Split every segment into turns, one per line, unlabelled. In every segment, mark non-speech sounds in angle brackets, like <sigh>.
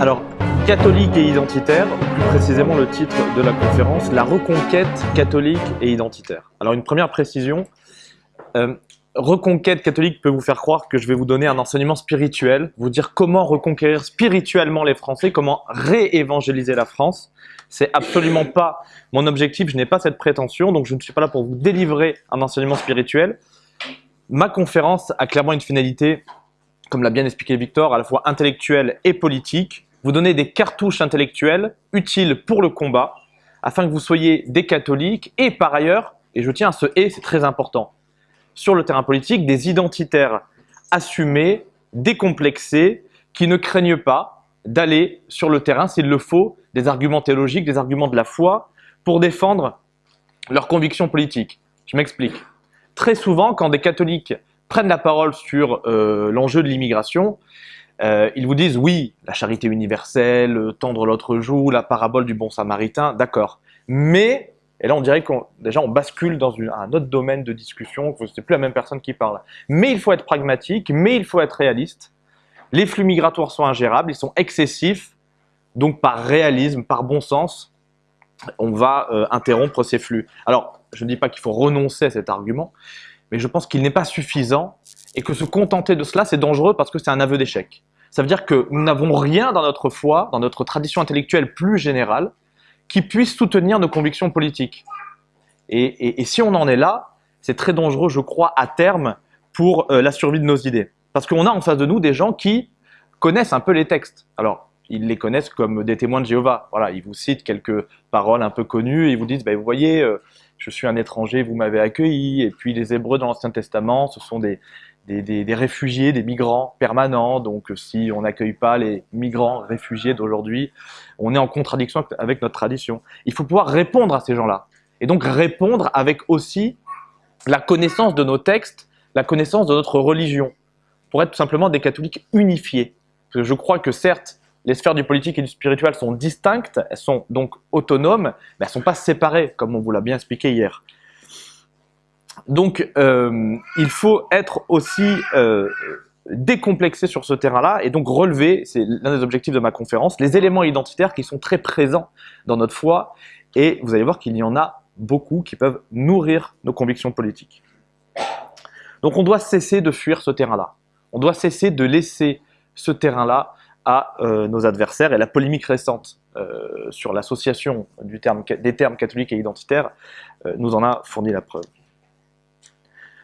Alors, catholique et identitaire, plus précisément le titre de la conférence, la reconquête catholique et identitaire. Alors une première précision, euh, reconquête catholique peut vous faire croire que je vais vous donner un enseignement spirituel, vous dire comment reconquérir spirituellement les Français, comment réévangéliser la France. C'est absolument pas mon objectif, je n'ai pas cette prétention, donc je ne suis pas là pour vous délivrer un enseignement spirituel. Ma conférence a clairement une finalité, comme l'a bien expliqué Victor, à la fois intellectuelle et politique. Vous donner des cartouches intellectuelles utiles pour le combat, afin que vous soyez des catholiques et par ailleurs, et je tiens à ce « et », c'est très important, sur le terrain politique, des identitaires assumés, décomplexés, qui ne craignent pas d'aller sur le terrain, s'il le faut, des arguments théologiques, des arguments de la foi, pour défendre leurs convictions politiques. Je m'explique. Très souvent, quand des catholiques prennent la parole sur euh, l'enjeu de l'immigration, euh, ils vous disent oui, la charité universelle, tendre l'autre joue, la parabole du bon samaritain, d'accord. Mais et là, on dirait qu'on déjà on bascule dans un autre domaine de discussion, c'est plus la même personne qui parle. Mais il faut être pragmatique, mais il faut être réaliste. Les flux migratoires sont ingérables, ils sont excessifs, donc par réalisme, par bon sens, on va euh, interrompre ces flux. Alors, je ne dis pas qu'il faut renoncer à cet argument, mais je pense qu'il n'est pas suffisant et que se contenter de cela, c'est dangereux parce que c'est un aveu d'échec. Ça veut dire que nous n'avons rien dans notre foi, dans notre tradition intellectuelle plus générale, qui puisse soutenir nos convictions politiques. Et, si on en est là, c'est très dangereux, je crois, à terme, pour euh, la survie de nos idées. Parce qu'on a en face de nous des gens qui connaissent un peu les textes. Alors, ils les connaissent comme des témoins de Jéhovah. Voilà, ils vous citent quelques paroles un peu connues et ils vous disent, bah, vous voyez, euh, je suis un étranger, vous m'avez accueilli. Et puis les Hébreux dans l'Ancien Testament, ce sont des, des, réfugiés, des migrants permanents. Donc si on n'accueille pas les migrants réfugiés d'aujourd'hui, on est en contradiction avec notre tradition. Il faut pouvoir répondre à ces gens-là. Et donc répondre avec aussi la connaissance de nos textes, la connaissance de notre religion, pour être tout simplement des catholiques unifiés. Parce que je crois que certes, les sphères du politique et du spirituel sont distinctes, elles sont donc autonomes, mais elles ne sont pas séparées, comme on vous l'a bien expliqué hier. Donc, euh, il faut être aussi euh, décomplexé sur ce terrain-là et donc relever, c'est l'un des objectifs de ma conférence, les éléments identitaires qui sont très présents dans notre foi et vous allez voir qu'il y en a beaucoup qui peuvent nourrir nos convictions politiques. Donc on doit cesser de fuir ce terrain-là. On doit cesser de laisser ce terrain-là à euh, nos adversaires et la polémique récente sur l'association des termes catholiques et identitaires nous en a fourni la preuve.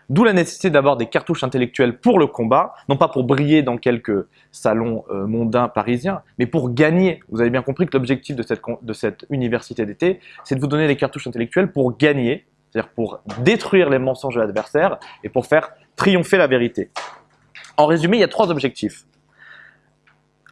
D'où la nécessité d'avoir des cartouches intellectuelles pour le combat, non pas pour briller dans quelques salons euh, mondains parisiens, mais pour gagner. Vous avez bien compris que l'objectif de cette, de cette université d'été, c'est de vous donner des cartouches intellectuelles pour gagner, c'est-à-dire pour détruire les mensonges de l'adversaire et pour faire triompher la vérité. En résumé, il y a trois objectifs.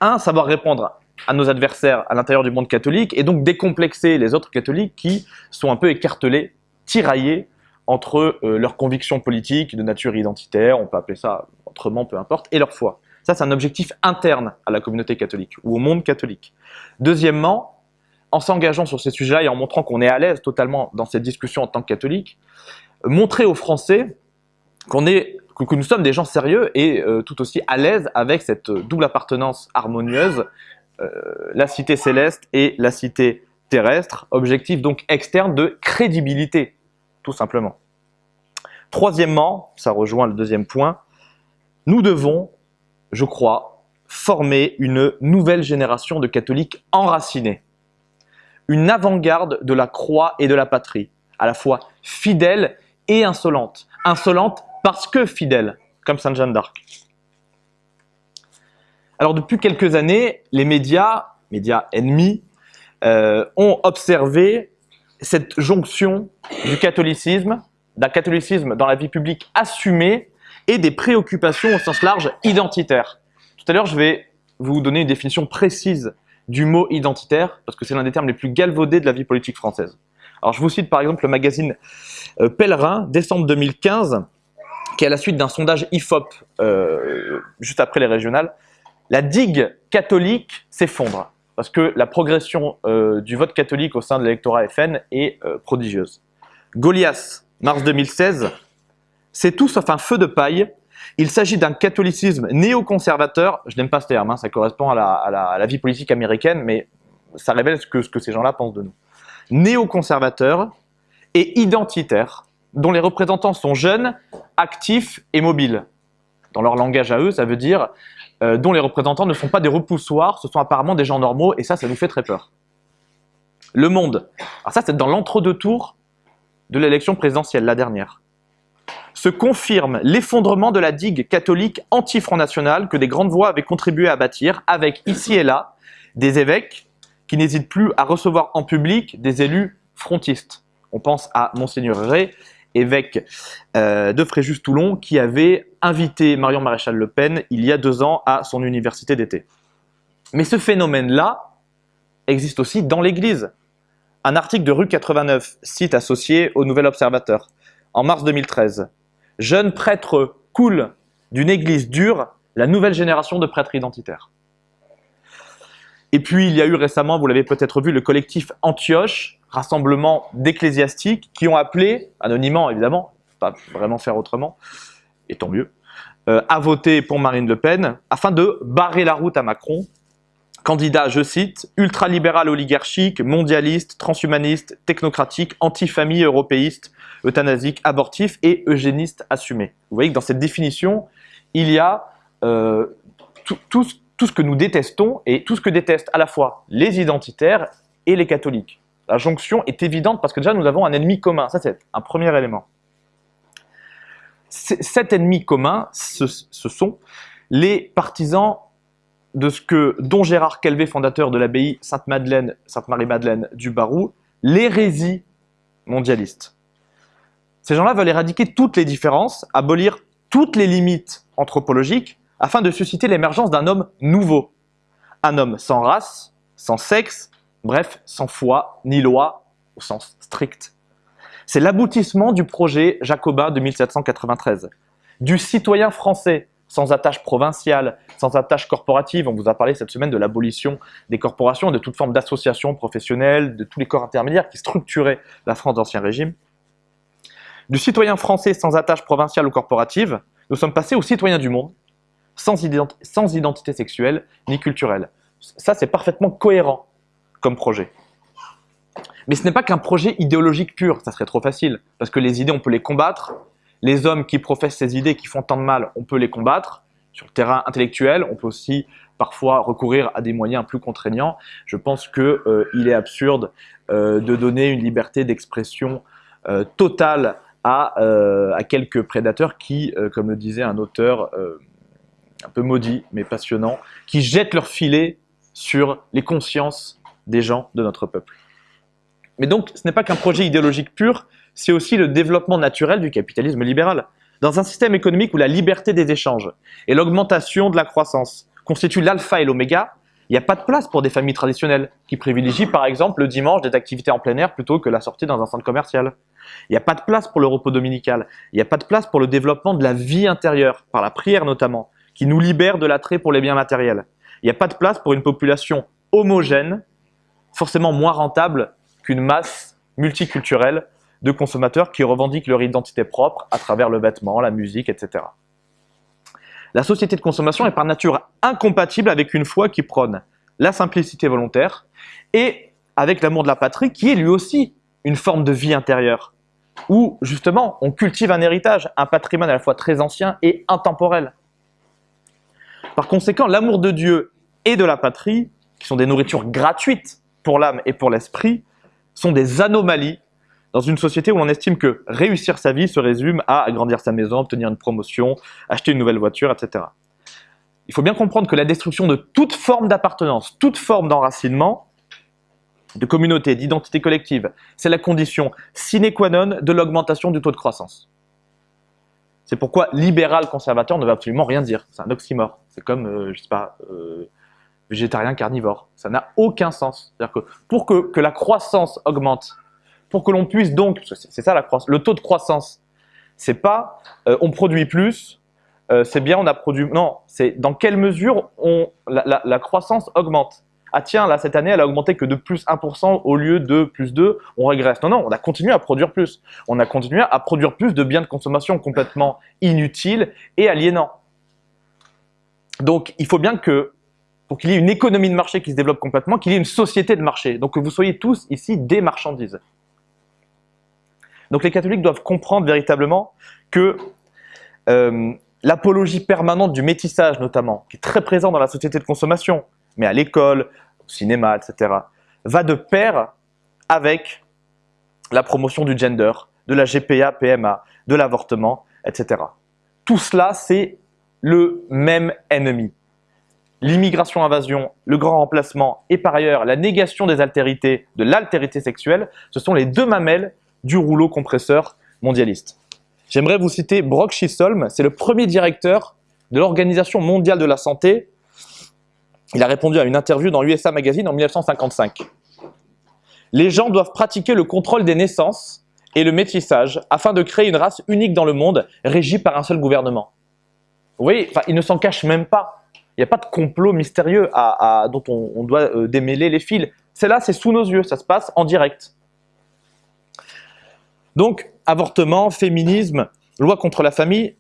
Un, savoir répondre à nos adversaires à l'intérieur du monde catholique et donc décomplexer les autres catholiques qui sont un peu écartelés, tiraillés entre euh, leurs convictions politiques de nature identitaire, on peut appeler ça autrement, peu importe, et leur foi. Ça, c'est un objectif interne à la communauté catholique ou au monde catholique. Deuxièmement, en s'engageant sur ces sujets-là et en montrant qu'on est à l'aise totalement dans cette discussion en tant que catholique, montrer aux Français est, que, nous sommes des gens sérieux et euh, tout aussi à l'aise avec cette double appartenance harmonieuse, euh, la cité céleste et la cité terrestre, objectif donc externe de crédibilité tout simplement. Troisièmement, ça rejoint le deuxième point, nous devons, je crois, former une nouvelle génération de catholiques enracinés. Une avant-garde de la croix et de la patrie, à la fois fidèle et insolente. Insolente parce que fidèle, comme Sainte Jeanne d'Arc. Alors depuis quelques années, les médias, médias ennemis, euh, ont observé cette jonction du catholicisme, d'un catholicisme dans la vie publique assumé et des préoccupations au sens large identitaires. Tout à l'heure, je vais vous donner une définition précise du mot identitaire, parce que c'est l'un des termes les plus galvaudés de la vie politique française. Alors je vous cite par exemple le magazine euh, Pèlerin, décembre 2015, qui est à la suite d'un sondage IFOP, euh, juste après les régionales, la digue catholique s'effondre parce que la progression euh, du vote catholique au sein de l'électorat FN est euh, prodigieuse. Goliath, mars 2016, c'est tout sauf un feu de paille Il s'agit d'un catholicisme néoconservateur, je n'aime pas ce terme, hein, ça correspond à la, vie politique américaine, mais ça révèle ce que, ce que ces gens-là pensent de nous. Néoconservateur et identitaire, dont les représentants sont jeunes, actifs et mobiles. Dans leur langage à eux, ça veut dire euh, dont les représentants ne sont pas des repoussoirs, ce sont apparemment des gens normaux, et ça, ça nous fait très peur. Le Monde. Alors ça, c'est dans l'entre-deux tours de l'élection présidentielle, la dernière. Se confirme l'effondrement de la digue catholique anti-Front National que des grandes voix avaient contribué à bâtir, avec ici et là des évêques qui n'hésitent plus à recevoir en public des élus frontistes. On pense à Monseigneur Ray, évêque euh, de Fréjus-Toulon, qui avait invité Marion Maréchal Le Pen il y a deux ans à son université d'été. Mais ce phénomène-là existe aussi dans l'Église. Un article de rue 89, site associé au Nouvel Observateur, en mars 2013. Jeune prêtre cool d'une église dure, la nouvelle génération de prêtres identitaires. Et puis, il y a eu récemment, vous l'avez peut-être vu, le collectif Antioche, rassemblement d'ecclésiastiques qui ont appelé, anonymement évidemment, pas vraiment faire autrement, et tant mieux, euh, à voter pour Marine Le Pen afin de barrer la route à Macron. Candidat, je cite, ultralibéral oligarchique, mondialiste, transhumaniste, technocratique, anti-famille européiste, euthanasique, abortif et eugéniste assumé. Vous voyez que dans cette définition, il y a euh, tout, tout ce que nous détestons et tout ce que détestent à la fois les identitaires et les catholiques. La jonction est évidente parce que déjà nous avons un ennemi commun. Ça, c'est un premier élément. Cet ennemi commun, ce, sont les partisans de ce que dont Gérard Calvé, fondateur de l'abbaye Sainte-Madeleine, Sainte-Marie-Madeleine du Barou, l'hérésie mondialiste. Ces gens-là veulent éradiquer toutes les différences, abolir toutes les limites anthropologiques, afin de susciter l'émergence d'un homme nouveau. Un homme sans race, sans sexe, Bref, sans foi ni loi au sens strict. C'est l'aboutissement du projet jacobin de 1793, du citoyen français sans attache provinciale, sans attache corporative. On vous a parlé cette semaine de l'abolition des corporations et de toute forme d'association professionnelle, de tous les corps intermédiaires qui structuraient la France d'Ancien Régime. Du citoyen français sans attache provinciale ou corporative, nous sommes passés au citoyen du monde, sans, sans identité sexuelle ni culturelle. Ça, c'est parfaitement cohérent projet. Mais ce n'est pas qu'un projet idéologique pur, ça serait trop facile, parce que les idées, on peut les combattre. Les hommes qui professent ces idées, qui font tant de mal, on peut les combattre. Sur le terrain intellectuel, on peut aussi parfois recourir à des moyens plus contraignants. Je pense qu'il euh, est absurde euh, de donner une liberté d'expression euh, totale à, à, quelques prédateurs qui, comme le disait un auteur un peu maudit, mais passionnant, qui jettent leur filet sur les consciences des gens de notre peuple. Mais donc, ce n'est pas qu'un projet idéologique pur, c'est aussi le développement naturel du capitalisme libéral. Dans un système économique où la liberté des échanges et l'augmentation de la croissance constituent l'alpha et l'oméga, il n'y a pas de place pour des familles traditionnelles qui privilégient par exemple le dimanche des activités en plein air plutôt que la sortie dans un centre commercial. Il n'y a pas de place pour le repos dominical. Il n'y a pas de place pour le développement de la vie intérieure, par la prière notamment, qui nous libère de l'attrait pour les biens matériels. Il n'y a pas de place pour une population homogène forcément moins rentable qu'une masse multiculturelle de consommateurs qui revendiquent leur identité propre à travers le vêtement, la musique, etc. La société de consommation est par nature incompatible avec une foi qui prône la simplicité volontaire et avec l'amour de la patrie qui est lui aussi une forme de vie intérieure où justement on cultive un héritage, un patrimoine à la fois très ancien et intemporel. Par conséquent, l'amour de Dieu et de la patrie, qui sont des nourritures gratuites pour l'âme et pour l'esprit sont des anomalies dans une société où on estime que réussir sa vie se résume à agrandir sa maison, obtenir une promotion, acheter une nouvelle voiture, etc. Il faut bien comprendre que la destruction de toute forme d'appartenance, toute forme d'enracinement, de communauté, d'identité collective, c'est la condition sine qua non de l'augmentation du taux de croissance. C'est pourquoi libéral conservateur ne veut absolument rien dire. C'est un oxymore. C'est comme, euh, je sais pas, euh, végétarien carnivore. Ça n'a aucun sens. C'est-à-dire que pour que, la croissance augmente, pour que l'on puisse donc, c'est ça la croissance, le taux de croissance, c'est pas euh, on produit plus, euh, c'est bien on a produit, non, c'est dans quelle mesure on, la, croissance augmente. ah tiens, là, cette année, elle a augmenté que de plus 1% au lieu de plus 2, on régresse. Non, non, on a continué à produire plus. On a continué à produire plus de biens de consommation complètement inutiles et aliénants. Donc, il faut bien que, pour qu'il y ait une économie de marché qui se développe complètement, qu'il y ait une société de marché. Donc, que vous soyez tous ici des marchandises. Donc, les catholiques doivent comprendre véritablement que euh, l'apologie permanente du métissage, notamment, qui est très présent dans la société de consommation, mais à l'école, au cinéma, etc., va de pair avec la promotion du gender, de la GPA, PMA, de l'avortement, etc. Tout cela, c'est le même ennemi. L'immigration-invasion, le grand remplacement et par ailleurs la négation des altérités, de l'altérité sexuelle, ce sont les deux mamelles du rouleau compresseur mondialiste. J'aimerais vous citer Brock Chisholm, c'est le premier directeur de l'Organisation mondiale de la santé. Il a répondu à une interview dans USA Magazine en 1955. Les gens doivent pratiquer le contrôle des naissances et le métissage afin de créer une race unique dans le monde, régie par un seul gouvernement. Vous voyez, il ne s'en cache même pas. Il n'y a pas de complot mystérieux dont on, doit euh, démêler les fils. C'est là, c'est sous nos yeux, ça se passe en direct. Donc, avortement, féminisme, loi contre la famille,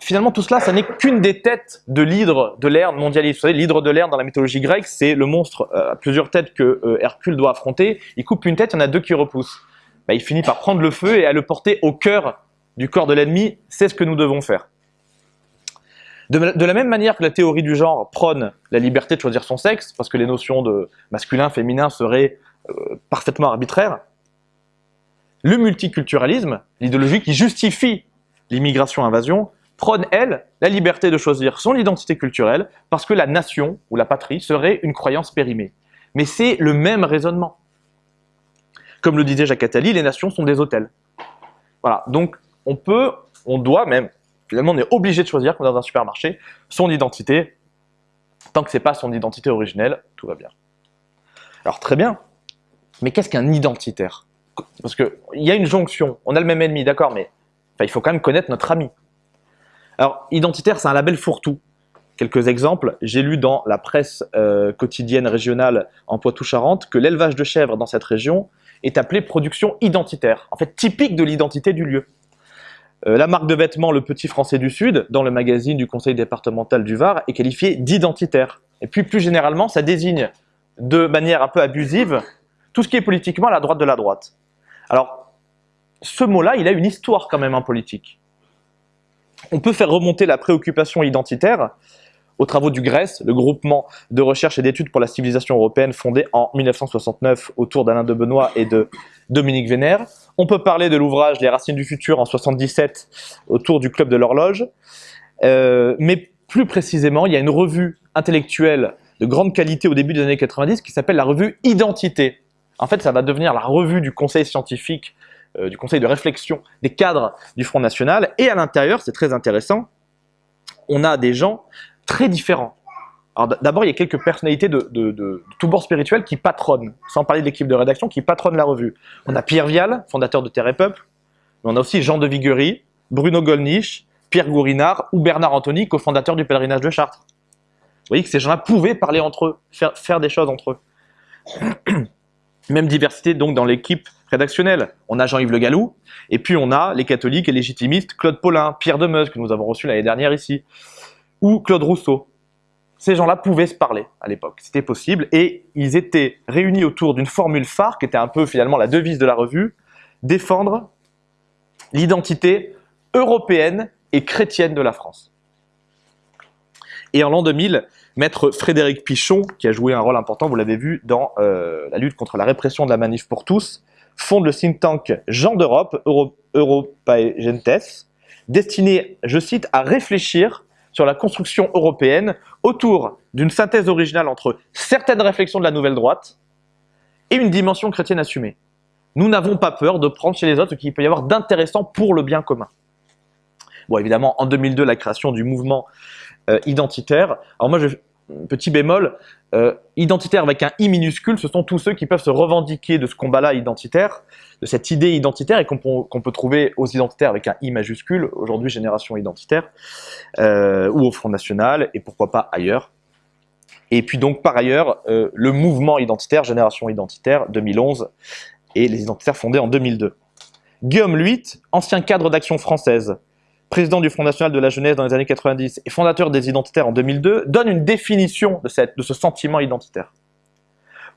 finalement tout cela, ça n'est qu'une des têtes de l'hydre de l'Erne mondialiste. Vous savez, l'hydre de l'Erne dans la mythologie grecque, c'est le monstre euh, à plusieurs têtes que euh, Hercule doit affronter. Il coupe une tête, il y en a deux qui repoussent. Bah, il finit par prendre le feu et à le porter au cœur du corps de l'ennemi. C'est ce que nous devons faire. De, la même manière que la théorie du genre prône la liberté de choisir son sexe, parce que les notions de masculin, féminin seraient euh, parfaitement arbitraires, le multiculturalisme, l'idéologie qui justifie l'immigration-invasion, prône, elle, la liberté de choisir son identité culturelle parce que la nation ou la patrie serait une croyance périmée. Mais c'est le même raisonnement. Comme le disait Jacques Attali, les nations sont des hôtels. Voilà, donc on peut, on doit même, finalement on est obligé de choisir, comme dans un supermarché, son identité. Tant que ce n'est pas son identité originelle, tout va bien. Alors très bien, mais qu'est-ce qu'un identitaire? Parce qu'il y a une jonction, on a le même ennemi, d'accord, mais il faut quand même connaître notre ami. Alors, identitaire, c'est un label fourre-tout. Quelques exemples, j'ai lu dans la presse euh, quotidienne régionale en Poitou-Charentes que l'élevage de chèvres dans cette région est appelé production identitaire, en fait typique de l'identité du lieu. Euh, la marque de vêtements Le Petit Français du Sud, dans le magazine du conseil départemental du Var, est qualifiée d'identitaire. Et puis plus généralement, ça désigne de manière un peu abusive tout ce qui est politiquement à la droite de la droite. Alors, ce mot-là, il a une histoire quand même en politique. On peut faire remonter la préoccupation identitaire aux travaux du GRES, le groupement de recherche et d'études pour la civilisation européenne fondé en 1969 autour d'Alain de Benoît et de Dominique Vénère. On peut parler de l'ouvrage Les racines du futur en 1977 autour du Club de l'horloge. Euh, mais plus précisément, il y a une revue intellectuelle de grande qualité au début des années 90 qui s'appelle la revue Identité, en fait, ça va devenir la revue du conseil scientifique, euh, du conseil de réflexion des cadres du Front National. Et à l'intérieur, c'est très intéressant, on a des gens très différents. D'abord, il y a quelques personnalités de, tout bord spirituel qui patronnent, sans parler de l'équipe de rédaction, qui patronne la revue. On a Pierre Vial, fondateur de Terre et Peuple, mais on a aussi Jean de Viguerie, Bruno Gollnisch, Pierre Gourinard ou Bernard Anthony, cofondateur du pèlerinage de Chartres. Vous voyez que ces gens-là pouvaient parler entre eux, faire, faire des choses entre eux. <clears throat> Même diversité donc dans l'équipe rédactionnelle. On a Jean-Yves Le Gallou, et puis on a les catholiques et légitimistes Claude Paulin, Pierre Demeuse, que nous avons reçu l'année dernière ici, ou Claude Rousseau. Ces gens-là pouvaient se parler à l'époque, c'était possible, et ils étaient réunis autour d'une formule phare, qui était un peu finalement la devise de la revue, défendre l'identité européenne et chrétienne de la France. Et en l'an 2000, Maître Frédéric Pichon, qui a joué un rôle important, vous l'avez vu, dans euh, la lutte contre la répression de la manif pour tous, fonde le think tank Jean d'Europe, Euro, Gentes, destiné, je cite, à réfléchir sur la construction européenne autour d'une synthèse originale entre certaines réflexions de la nouvelle droite et une dimension chrétienne assumée. Nous n'avons pas peur de prendre chez les autres ce qu'il peut y avoir d'intéressant pour le bien commun. Bon, évidemment, en 2002, la création du mouvement euh, identitaire. Alors moi, je, petit bémol, euh, identitaire avec un i minuscule, ce sont tous ceux qui peuvent se revendiquer de ce combat-là identitaire, de cette idée identitaire et qu'on peut, trouver aux identitaires avec un i majuscule, aujourd'hui génération identitaire, euh, ou au Front National, et pourquoi pas ailleurs. Et puis donc par ailleurs, euh, le mouvement identitaire, Génération Identitaire 2011, et les identitaires fondés en 2002. Guillaume Luit, ancien cadre d'action française, président du Front National de la Jeunesse dans les années 90 et fondateur des identitaires en 2002, donne une définition de, cette, de ce sentiment identitaire.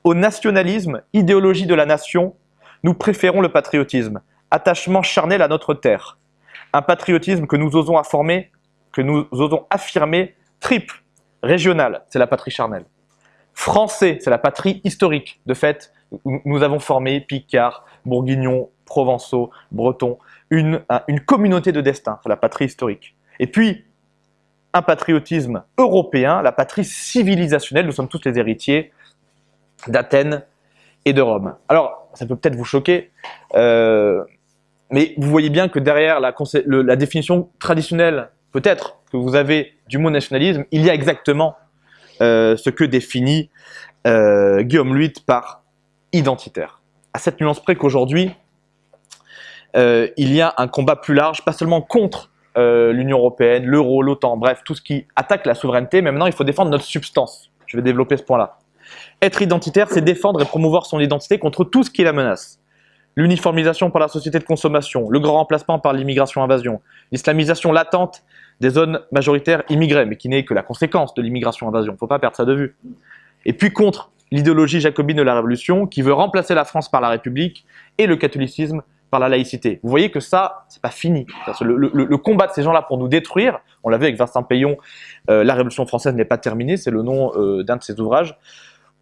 Au nationalisme, idéologie de la nation, nous préférons le patriotisme, attachement charnel à notre terre. Un patriotisme que nous osons, afformer, que nous osons affirmer triple, régional, c'est la patrie charnelle. Français, c'est la patrie historique. De fait, nous avons formé Picard, Bourguignon, Provençaux, Bretons, une, communauté de destin, la patrie historique. Et puis, un patriotisme européen, la patrie civilisationnelle, nous sommes tous les héritiers d'Athènes et de Rome. Alors, ça peut peut-être vous choquer, euh, mais vous voyez bien que derrière la, définition traditionnelle, peut-être, que vous avez du mot nationalisme, il y a exactement euh, ce que définit euh, Guillaume Luit par identitaire. À cette nuance près qu'aujourd'hui, euh, il y a un combat plus large, pas seulement contre l'Union Européenne, l'euro, l'OTAN, bref, tout ce qui attaque la souveraineté, mais maintenant il faut défendre notre substance. Je vais développer ce point-là. Être identitaire, c'est défendre et promouvoir son identité contre tout ce qui la menace. L'uniformisation par la société de consommation, le grand remplacement par l'immigration-invasion, l'islamisation latente des zones majoritaires immigrées, mais qui n'est que la conséquence de l'immigration-invasion. Il ne faut pas perdre ça de vue. Et puis contre l'idéologie jacobine de la Révolution, qui veut remplacer la France par la République et le catholicisme par la laïcité. Vous voyez que ça, c'est pas fini. Le, combat de ces gens-là pour nous détruire, on l'a vu avec Vincent Payon, euh, La Révolution française n'est pas terminée, c'est le nom euh, d'un de ses ouvrages.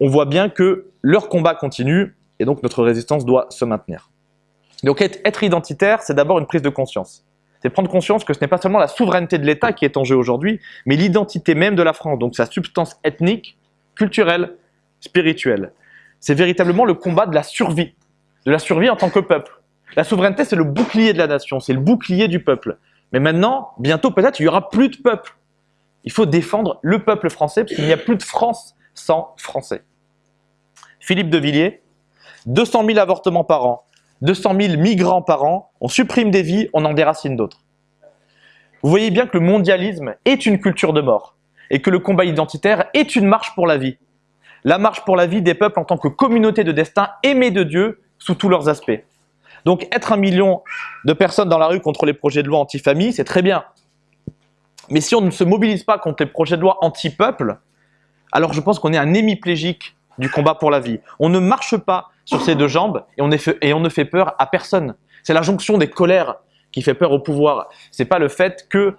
On voit bien que leur combat continue et donc notre résistance doit se maintenir. Donc être identitaire, c'est d'abord une prise de conscience. C'est prendre conscience que ce n'est pas seulement la souveraineté de l'État qui est en jeu aujourd'hui, mais l'identité même de la France, donc sa substance ethnique, culturelle, spirituelle. C'est véritablement le combat de la survie, de la survie en tant que peuple. La souveraineté, c'est le bouclier de la nation, c'est le bouclier du peuple. Mais maintenant, bientôt peut-être, il n'y aura plus de peuple. Il faut défendre le peuple français, parce qu'il n'y a plus de France sans Français. Philippe de Villiers, 200 000 avortements par an, 200 000 migrants par an, on supprime des vies, on en déracine d'autres. Vous voyez bien que le mondialisme est une culture de mort, et que le combat identitaire est une marche pour la vie. La marche pour la vie des peuples en tant que communauté de destin aimée de Dieu sous tous leurs aspects. Donc être un million de personnes dans la rue contre les projets de loi anti-famille, c'est très bien. Mais si on ne se mobilise pas contre les projets de loi anti-peuple, alors je pense qu'on est un hémiplégique du combat pour la vie. On ne marche pas sur ses deux jambes et on, ne fait peur à personne. C'est la jonction des colères qui fait peur au pouvoir. C'est pas le fait que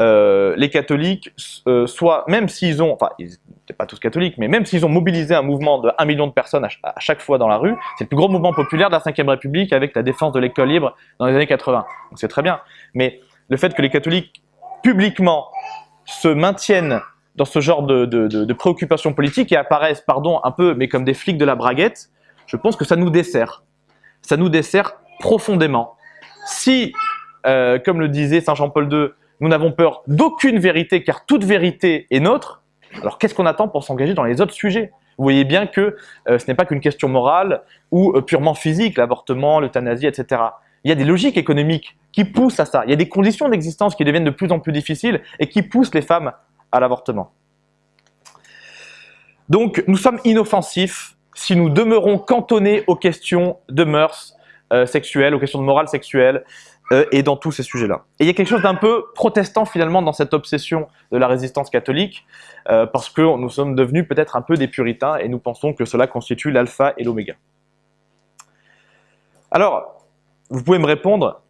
euh, les catholiques euh, soient, même s'ils ont, n'étaient pas tous catholiques, mais même s'ils ont mobilisé un mouvement de 1 million de personnes à, chaque fois dans la rue, c'est le plus gros mouvement populaire de la Ve République avec la défense de l'école libre dans les années 80. Donc c'est très bien. Mais le fait que les catholiques publiquement se maintiennent dans ce genre de préoccupations politiques et apparaissent, pardon, un peu, mais comme des flics de la braguette, je pense que ça nous dessert. Ça nous dessert profondément. Si, euh, comme le disait Saint Jean-Paul II, nous n'avons peur d'aucune vérité, car toute vérité est nôtre, alors qu'est-ce qu'on attend pour s'engager dans les autres sujets? Vous voyez bien que euh, ce n'est pas qu'une question morale ou euh, purement physique, l'avortement, l'euthanasie, etc. Il y a des logiques économiques qui poussent à ça. Il y a des conditions d'existence qui deviennent de plus en plus difficiles et qui poussent les femmes à l'avortement. Donc, nous sommes inoffensifs si nous demeurons cantonnés aux questions de mœurs euh, sexuelles, aux questions de morale sexuelle, euh, et dans tous ces sujets-là. Et il y a quelque chose d'un peu protestant finalement dans cette obsession de la résistance catholique, euh, parce que nous sommes devenus peut-être un peu des puritains, et nous pensons que cela constitue l'alpha et l'oméga. Alors, vous pouvez me répondre,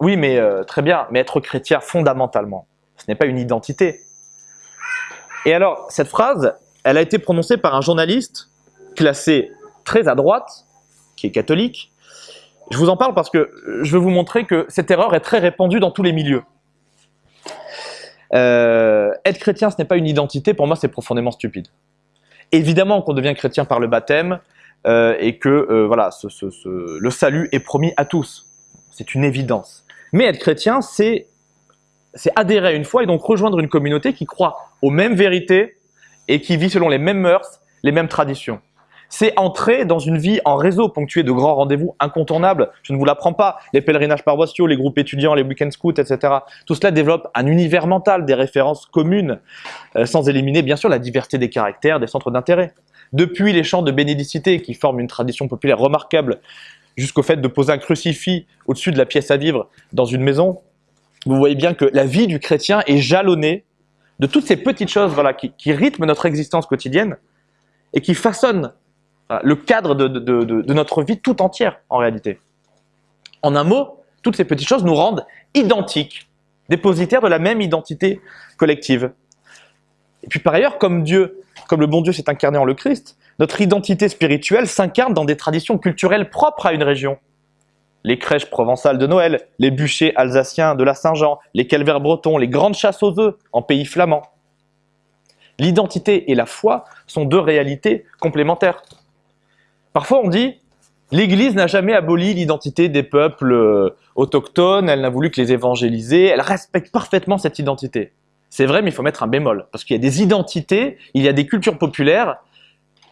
oui mais très bien, mais être chrétien fondamentalement, ce n'est pas une identité. Et alors, cette phrase, elle a été prononcée par un journaliste classé très à droite, qui est catholique. Je vous en parle parce que je veux vous montrer que cette erreur est très répandue dans tous les milieux. Euh, être chrétien, ce n'est pas une identité, pour moi c'est profondément stupide. Évidemment qu'on devient chrétien par le baptême euh, et que euh, voilà, le salut est promis à tous. C'est une évidence. Mais être chrétien, c'est adhérer à une foi et donc rejoindre une communauté qui croit aux mêmes vérités et qui vit selon les mêmes mœurs, les mêmes traditions. C'est entrer dans une vie en réseau ponctuée de grands rendez-vous incontournables. Je ne vous l'apprends pas. Les pèlerinages paroissiaux, les groupes étudiants, les week-end scouts, etc. Tout cela développe un univers mental, des références communes, euh, sans éliminer bien sûr la diversité des caractères, des centres d'intérêt. Depuis les chants de bénédicité qui forment une tradition populaire remarquable, jusqu'au fait de poser un crucifix au-dessus de la pièce à vivre dans une maison, vous voyez bien que la vie du chrétien est jalonnée de toutes ces petites choses voilà, qui, qui rythment notre existence quotidienne et qui façonnent le cadre de, notre vie tout entière, en réalité. En un mot, toutes ces petites choses nous rendent identiques, dépositaires de la même identité collective. Et puis par ailleurs, comme Dieu, comme le bon Dieu s'est incarné en le Christ, notre identité spirituelle s'incarne dans des traditions culturelles propres à une région. Les crèches provençales de Noël, les bûchers alsaciens de la Saint-Jean, les calvaires bretons, les grandes chasses aux œufs en pays flamand. L'identité et la foi sont deux réalités complémentaires. Parfois on dit l'Église n'a jamais aboli l'identité des peuples euh, autochtones, elle n'a voulu que les évangéliser, elle respecte parfaitement cette identité. C'est vrai, mais il faut mettre un bémol, parce qu'il y a des identités, il y a des cultures populaires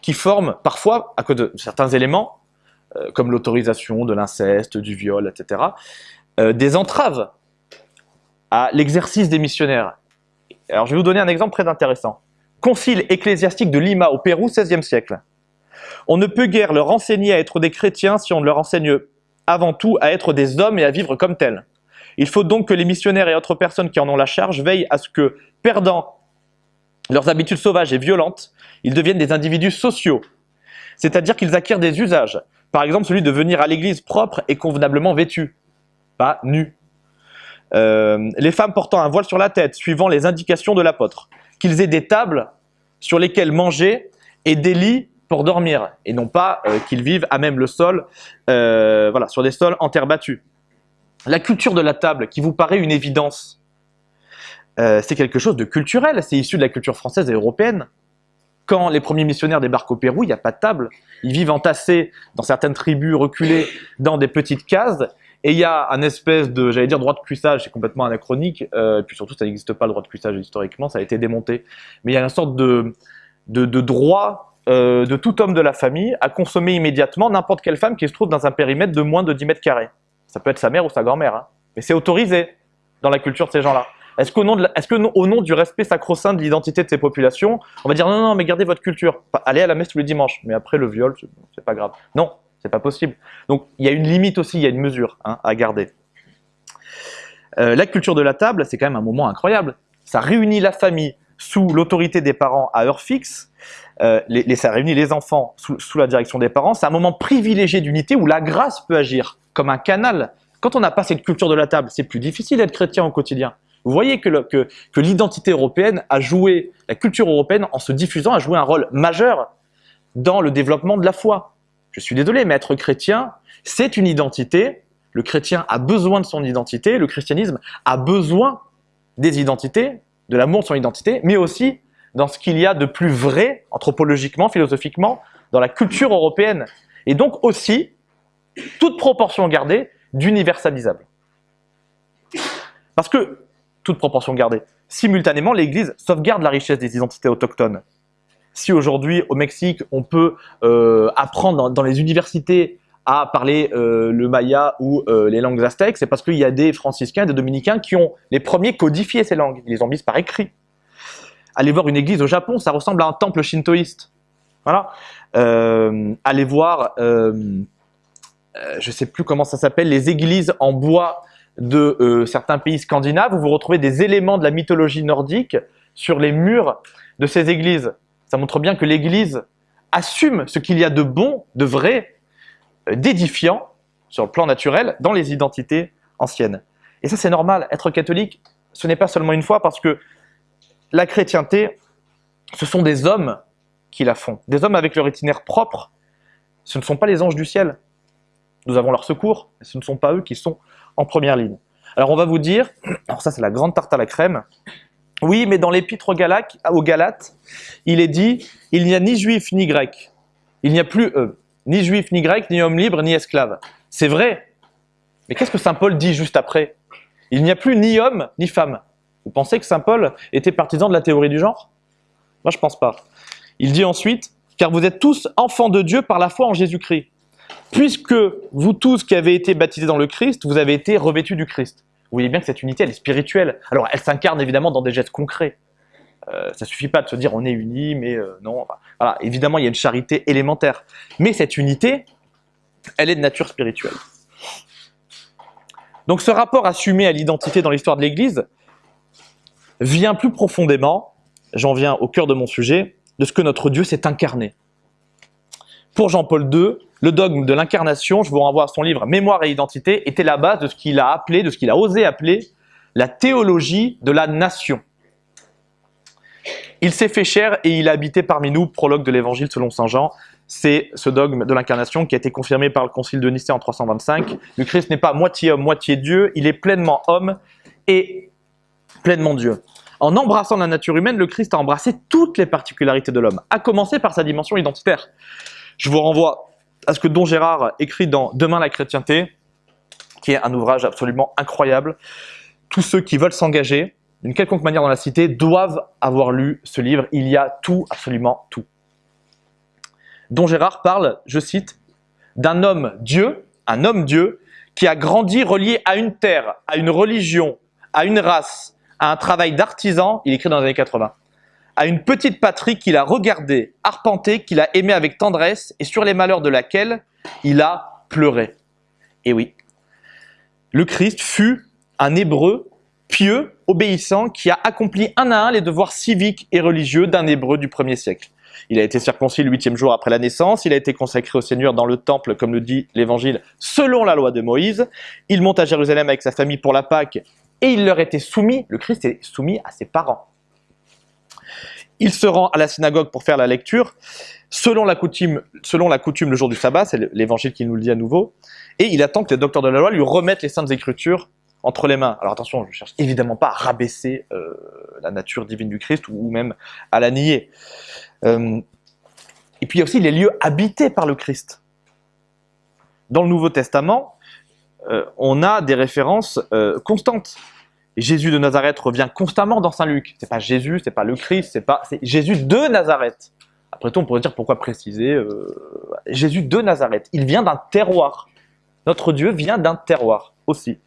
qui forment parfois, à cause de certains éléments, euh, comme l'autorisation de l'inceste, du viol, etc., euh, des entraves à l'exercice des missionnaires. Alors je vais vous donner un exemple très intéressant. Concile ecclésiastique de Lima au Pérou, 16e siècle. On ne peut guère leur enseigner à être des chrétiens si on leur enseigne avant tout à être des hommes et à vivre comme tels. Il faut donc que les missionnaires et autres personnes qui en ont la charge veillent à ce que, perdant leurs habitudes sauvages et violentes, ils deviennent des individus sociaux, c'est-à-dire qu'ils acquièrent des usages, par exemple celui de venir à l'église propre et convenablement vêtu, pas nu. Euh, les femmes portant un voile sur la tête, suivant les indications de l'apôtre, qu'ils aient des tables sur lesquelles manger et des lits pour dormir et non pas euh, qu'ils vivent à même le sol, euh, voilà, sur des sols en terre battue. La culture de la table, qui vous paraît une évidence, euh, c'est quelque chose de culturel, c'est issu de la culture française et européenne. Quand les premiers missionnaires débarquent au Pérou, il n'y a pas de table. Ils vivent entassés dans certaines tribus reculées dans des petites cases. Et il y a un espèce de, j'allais dire, droit de cuissage, c'est complètement anachronique. et puis surtout, ça n'existe pas le droit de cuissage historiquement, ça a été démonté. Mais il y a une sorte de, de, de droit euh, de tout homme de la famille à consommer immédiatement n'importe quelle femme qui se trouve dans un périmètre de moins de 10 mètres carrés. Ça peut être sa mère ou sa grand-mère, hein. mais c'est autorisé dans la culture de ces gens-là. Est-ce qu'au nom, nom du respect sacro-saint de l'identité de ces populations, on va dire non, non, mais gardez votre culture, allez à la messe tous les dimanches, mais après le viol, c'est pas grave. Non, c'est pas possible. Donc il y a une limite aussi, il y a une mesure hein, à garder. Euh, la culture de la table, c'est quand même un moment incroyable. Ça réunit la famille sous l'autorité des parents à heure fixe, euh, les, ça réunit les enfants sous, la direction des parents. C'est un moment privilégié d'unité où la grâce peut agir comme un canal. Quand on n'a pas cette culture de la table, c'est plus difficile d'être chrétien au quotidien. Vous voyez que, que, que l'identité européenne a joué, la culture européenne en se diffusant a joué un rôle majeur dans le développement de la foi. Je suis désolé, mais être chrétien, c'est une identité. Le chrétien a besoin de son identité, le christianisme a besoin des identités, de l'amour de son identité, mais aussi dans ce qu'il y a de plus vrai, anthropologiquement, philosophiquement, dans la culture européenne. Et donc aussi, toute proportion gardée, d'universalisable. Parce que, toute proportion gardée, simultanément, l'Église sauvegarde la richesse des identités autochtones. Si aujourd'hui, au Mexique, on peut euh, apprendre dans, les universités à parler euh, le maya ou euh, les langues aztèques, c'est parce qu'il y a des franciscains, des dominicains qui ont les premiers codifié ces langues. Ils les ont mises par écrit. Allez voir une église au Japon, ça ressemble à un temple shintoïste. Voilà. Euh, allez voir, euh, euh, je ne sais plus comment ça s'appelle, les églises en bois de certains pays scandinaves, où vous retrouvez des éléments de la mythologie nordique sur les murs de ces églises. Ça montre bien que l'église assume ce qu'il y a de bon, de vrai, d'édifiant, sur le plan naturel, dans les identités anciennes. Et ça, c'est normal. Être catholique, ce n'est pas seulement une fois, parce que la chrétienté, ce sont des hommes qui la font, des hommes avec leur itinéraire propre. Ce ne sont pas les anges du ciel. Nous avons leur secours, mais ce ne sont pas eux qui sont en première ligne. Alors on va vous dire, alors ça c'est la grande tarte à la crème, oui, mais dans l'épître aux Galates, il est dit, il n'y a ni juif ni grec. Il n'y a plus eux, ni juif ni grec, ni homme libre, ni esclave. C'est vrai. Mais qu'est-ce que Saint Paul dit juste après? Il n'y a plus ni homme ni femme. Vous pensez que Saint Paul était partisan de la théorie du genre? Moi, je pense pas. Il dit ensuite, car vous êtes tous enfants de Dieu par la foi en Jésus-Christ. Puisque vous tous qui avez été baptisés dans le Christ, vous avez été revêtus du Christ. Vous voyez bien que cette unité, elle est spirituelle. Alors, elle s'incarne évidemment dans des gestes concrets. Euh, ça suffit pas de se dire on est unis, mais euh, non. voilà, évidemment, il y a une charité élémentaire. Mais cette unité, elle est de nature spirituelle. Donc ce rapport assumé à l'identité dans l'histoire de l'Église vient plus profondément, j'en viens au cœur de mon sujet, de ce que notre Dieu s'est incarné. Pour Jean-Paul II, le dogme de l'incarnation, je vous renvoie à son livre Mémoire et identité, était la base de ce qu'il a appelé, de ce qu'il a osé appeler la théologie de la nation. Il s'est fait cher et il a habité parmi nous, prologue de l'évangile selon saint Jean. C'est ce dogme de l'incarnation qui a été confirmé par le concile de Nicée en 325. Le Christ n'est pas moitié homme, moitié Dieu, il est pleinement homme et pleinement Dieu. En embrassant la nature humaine, le Christ a embrassé toutes les particularités de l'homme, à commencer par sa dimension identitaire. Je vous renvoie à ce que Don Gérard écrit dans Demain la chrétienté, qui est un ouvrage absolument incroyable. Tous ceux qui veulent s'engager, d'une quelconque manière dans la cité, doivent avoir lu ce livre. Il y a tout, absolument tout. Don Gérard parle, je cite, d'un homme Dieu, un homme Dieu, qui a grandi relié à une terre, à une religion, à une race, à un travail d'artisan, il écrit dans les années 80, à une petite patrie qu'il a regardée, arpentée, qu'il a aimée avec tendresse et sur les malheurs de laquelle il a pleuré. Et oui, le Christ fut un hébreu pieux, obéissant, qui a accompli un à un les devoirs civiques et religieux d'un hébreu du premier siècle. Il a été circoncis le huitième jour après la naissance, il a été consacré au Seigneur dans le temple, comme le dit l'Évangile, selon la loi de Moïse. Il monte à Jérusalem avec sa famille pour la Pâque et il leur était soumis, le Christ est soumis à ses parents. Il se rend à la synagogue pour faire la lecture, selon la coutume, le jour du sabbat, c'est l'évangile qui nous le dit à nouveau, et il attend que les docteurs de la loi lui remettent les saintes écritures entre les mains. Alors attention, je ne cherche évidemment pas à rabaisser euh, la nature divine du Christ ou, même à la nier. Euh, et puis il y a aussi les lieux habités par le Christ. Dans le Nouveau Testament, euh, on a des références constantes. Jésus de Nazareth revient constamment dans Saint Luc. C'est pas Jésus, c'est pas le Christ, c'est pas, Jésus de Nazareth. Après tout, on pourrait dire pourquoi préciser Jésus de Nazareth. Il vient d'un terroir. Notre Dieu vient d'un terroir aussi.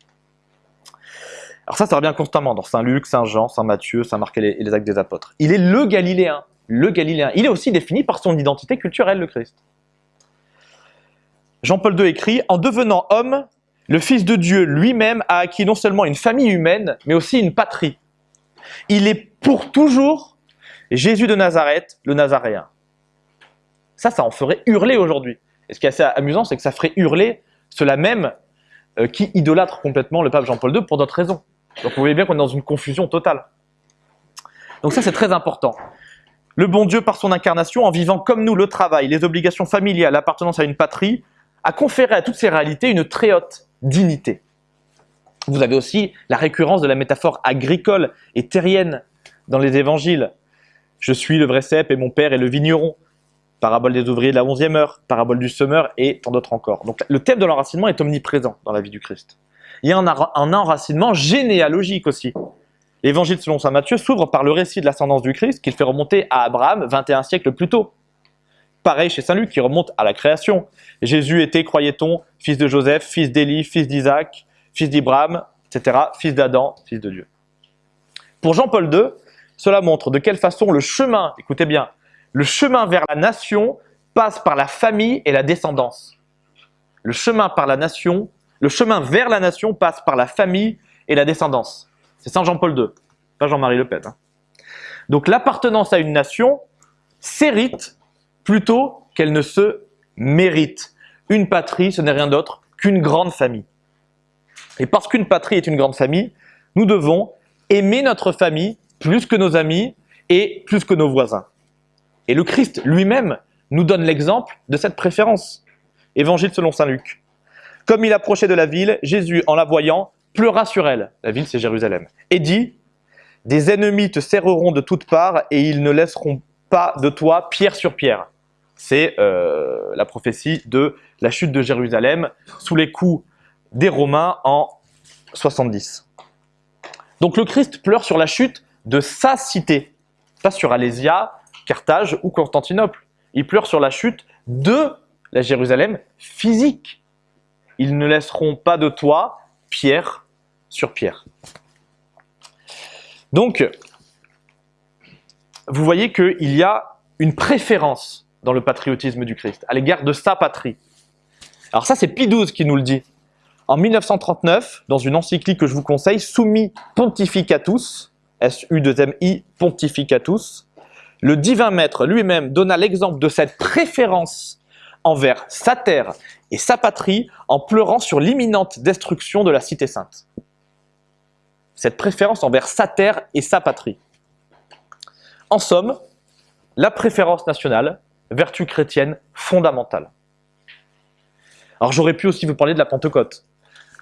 Alors ça, ça revient constamment dans Saint Luc, Saint Jean, Saint Matthieu, Saint Marc et les, actes des apôtres. Il est le Galiléen, le Galiléen. Il est aussi défini par son identité culturelle, le Christ. Jean-Paul II écrit « En devenant homme, le Fils de Dieu lui-même a acquis non seulement une famille humaine, mais aussi une patrie. Il est pour toujours Jésus de Nazareth, le Nazaréen. » Ça, ça en ferait hurler aujourd'hui. Et ce qui est assez amusant, c'est que ça ferait hurler cela même euh, qui idolâtre complètement le pape Jean-Paul II pour d'autres raisons. Donc vous voyez bien qu'on est dans une confusion totale. Donc ça c'est très important. Le bon Dieu, par son incarnation, en vivant comme nous le travail, les obligations familiales, l'appartenance à une patrie, a conféré à toutes ces réalités une très haute dignité. Vous avez aussi la récurrence de la métaphore agricole et terrienne dans les évangiles. Je suis le vrai cep et mon père est le vigneron. Parabole des ouvriers de la onzième heure, parabole du semeur et tant d'autres encore. Donc le thème de l'enracinement est omniprésent dans la vie du Christ. Il y a un, enracinement généalogique aussi. L'évangile selon saint Matthieu s'ouvre par le récit de l'ascendance du Christ qu'il fait remonter à Abraham 21 siècles plus tôt. Pareil chez saint Luc qui remonte à la création. Jésus était, croyait-on, fils de Joseph, fils d'Élie, fils d'Isaac, fils d'Ibrahim, etc., fils d'Adam, fils de Dieu. Pour Jean-Paul II, cela montre de quelle façon le chemin, écoutez bien, le chemin vers la nation passe par la famille et la descendance. Le chemin par la nation le chemin vers la nation passe par la famille et la descendance. C'est Saint Jean-Paul II, pas Jean-Marie Le Pen. Hein. Donc l'appartenance à une nation s'hérite plutôt qu'elle ne se mérite. Une patrie, ce n'est rien d'autre qu'une grande famille. Et parce qu'une patrie est une grande famille, nous devons aimer notre famille plus que nos amis et plus que nos voisins. Et le Christ lui-même nous donne l'exemple de cette préférence. Évangile selon Saint Luc. Comme il approchait de la ville, Jésus, en la voyant, pleura sur elle. La ville, c'est Jérusalem. Et dit, « Des ennemis te serreront de toutes parts et ils ne laisseront pas de toi pierre sur pierre. » C'est euh, la prophétie de la chute de Jérusalem sous les coups des Romains en 70. Donc le Christ pleure sur la chute de sa cité, pas sur Alésia, Carthage ou Constantinople. Ils pleurent sur la chute de la Jérusalem physique. Ils ne laisseront pas de toi pierre sur pierre. Donc, vous voyez qu'il y a une préférence dans le patriotisme du Christ à l'égard de sa patrie. Alors ça, c'est Pie XII qui nous le dit. En 1939, dans une encyclique que je vous conseille, Summi Pontificatus, S-U-2-M-I Pontificatus, le divin maître lui-même donna l'exemple de cette préférence envers sa terre et sa patrie en pleurant sur l'imminente destruction de la cité sainte. Cette préférence envers sa terre et sa patrie. En somme, la préférence nationale, vertu chrétienne fondamentale. Alors j'aurais pu aussi vous parler de la Pentecôte.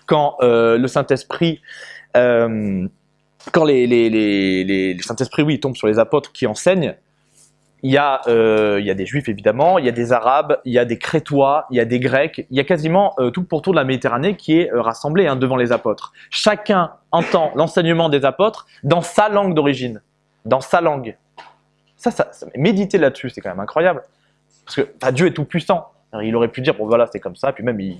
Quand euh, le Saint-Esprit, euh, quand les, les, les, Saint-Esprit, oui, tombe sur les apôtres qui enseignent, il y, a, euh, il y a des Juifs évidemment, il y a des Arabes, il y a des Crétois, il y a des Grecs, il y a quasiment tout le pourtour de la Méditerranée qui est rassemblé hein, devant les apôtres. Chacun entend l'enseignement des apôtres dans sa langue d'origine, dans sa langue. Ça, ça, méditer là-dessus, c'est quand même incroyable. Parce que Dieu est tout puissant. Il aurait pu dire, bon voilà, c'est comme ça, puis même, il,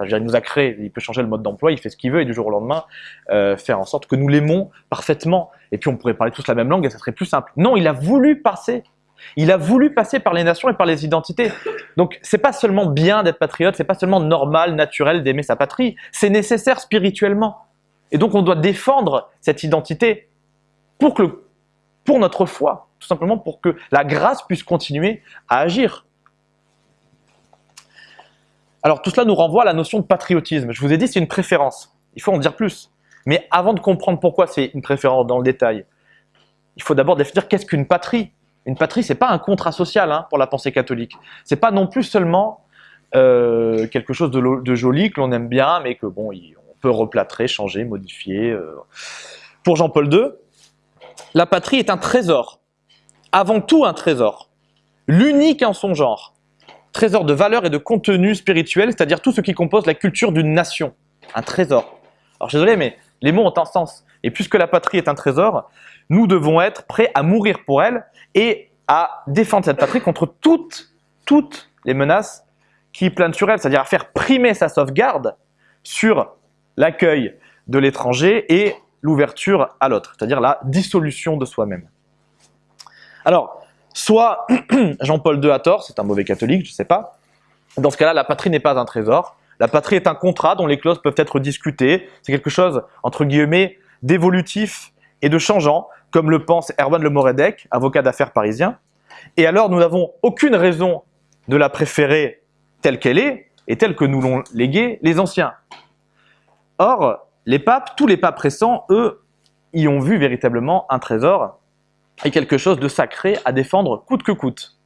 nous a créé, il peut changer le mode d'emploi, il fait ce qu'il veut, et du jour au lendemain, euh, faire en sorte que nous l'aimons parfaitement. Et puis on pourrait parler tous la même langue, et ça serait plus simple. Non, il a voulu passer. Il a voulu passer par les nations et par les identités. Donc, c'est pas seulement bien d'être patriote, c'est pas seulement normal, naturel d'aimer sa patrie, c'est nécessaire spirituellement. Et donc, on doit défendre cette identité pour, que, pour notre foi, tout simplement pour que la grâce puisse continuer à agir. Alors tout cela nous renvoie à la notion de patriotisme. Je vous ai dit c'est une préférence. Il faut en dire plus. Mais avant de comprendre pourquoi c'est une préférence dans le détail, il faut d'abord définir qu'est-ce qu'une patrie. Une patrie, c'est pas un contrat social hein, pour la pensée catholique. C'est pas non plus seulement euh, quelque chose de, joli que l'on aime bien, mais que bon, on peut replâtrer, changer, modifier. Euh. Pour Jean-Paul II, la patrie est un trésor. Avant tout un trésor. L'unique en son genre trésor de valeur et de contenu spirituel, c'est-à-dire tout ce qui compose la culture d'une nation. Un trésor. Alors je suis désolé, mais les mots ont un sens. Et puisque la patrie est un trésor, nous devons être prêts à mourir pour elle et à défendre cette patrie contre toutes, toutes les menaces qui planent sur elle, c'est-à-dire à faire primer sa sauvegarde sur l'accueil de l'étranger et l'ouverture à l'autre, c'est-à-dire la dissolution de soi-même. Alors, Soit <clears throat> Jean-Paul II a tort, c'est un mauvais catholique, je ne sais pas. Dans ce cas-là, la patrie n'est pas un trésor. La patrie est un contrat dont les clauses peuvent être discutées. C'est quelque chose, entre guillemets, d'évolutif et de changeant, comme le pense Erwan Le Moredec, avocat d'affaires parisien. Et alors, nous n'avons aucune raison de la préférer telle qu'elle est et telle que nous l'ont léguée les anciens. Or, les papes, tous les papes récents, eux, y ont vu véritablement un trésor est quelque chose de sacré à défendre coûte que coûte.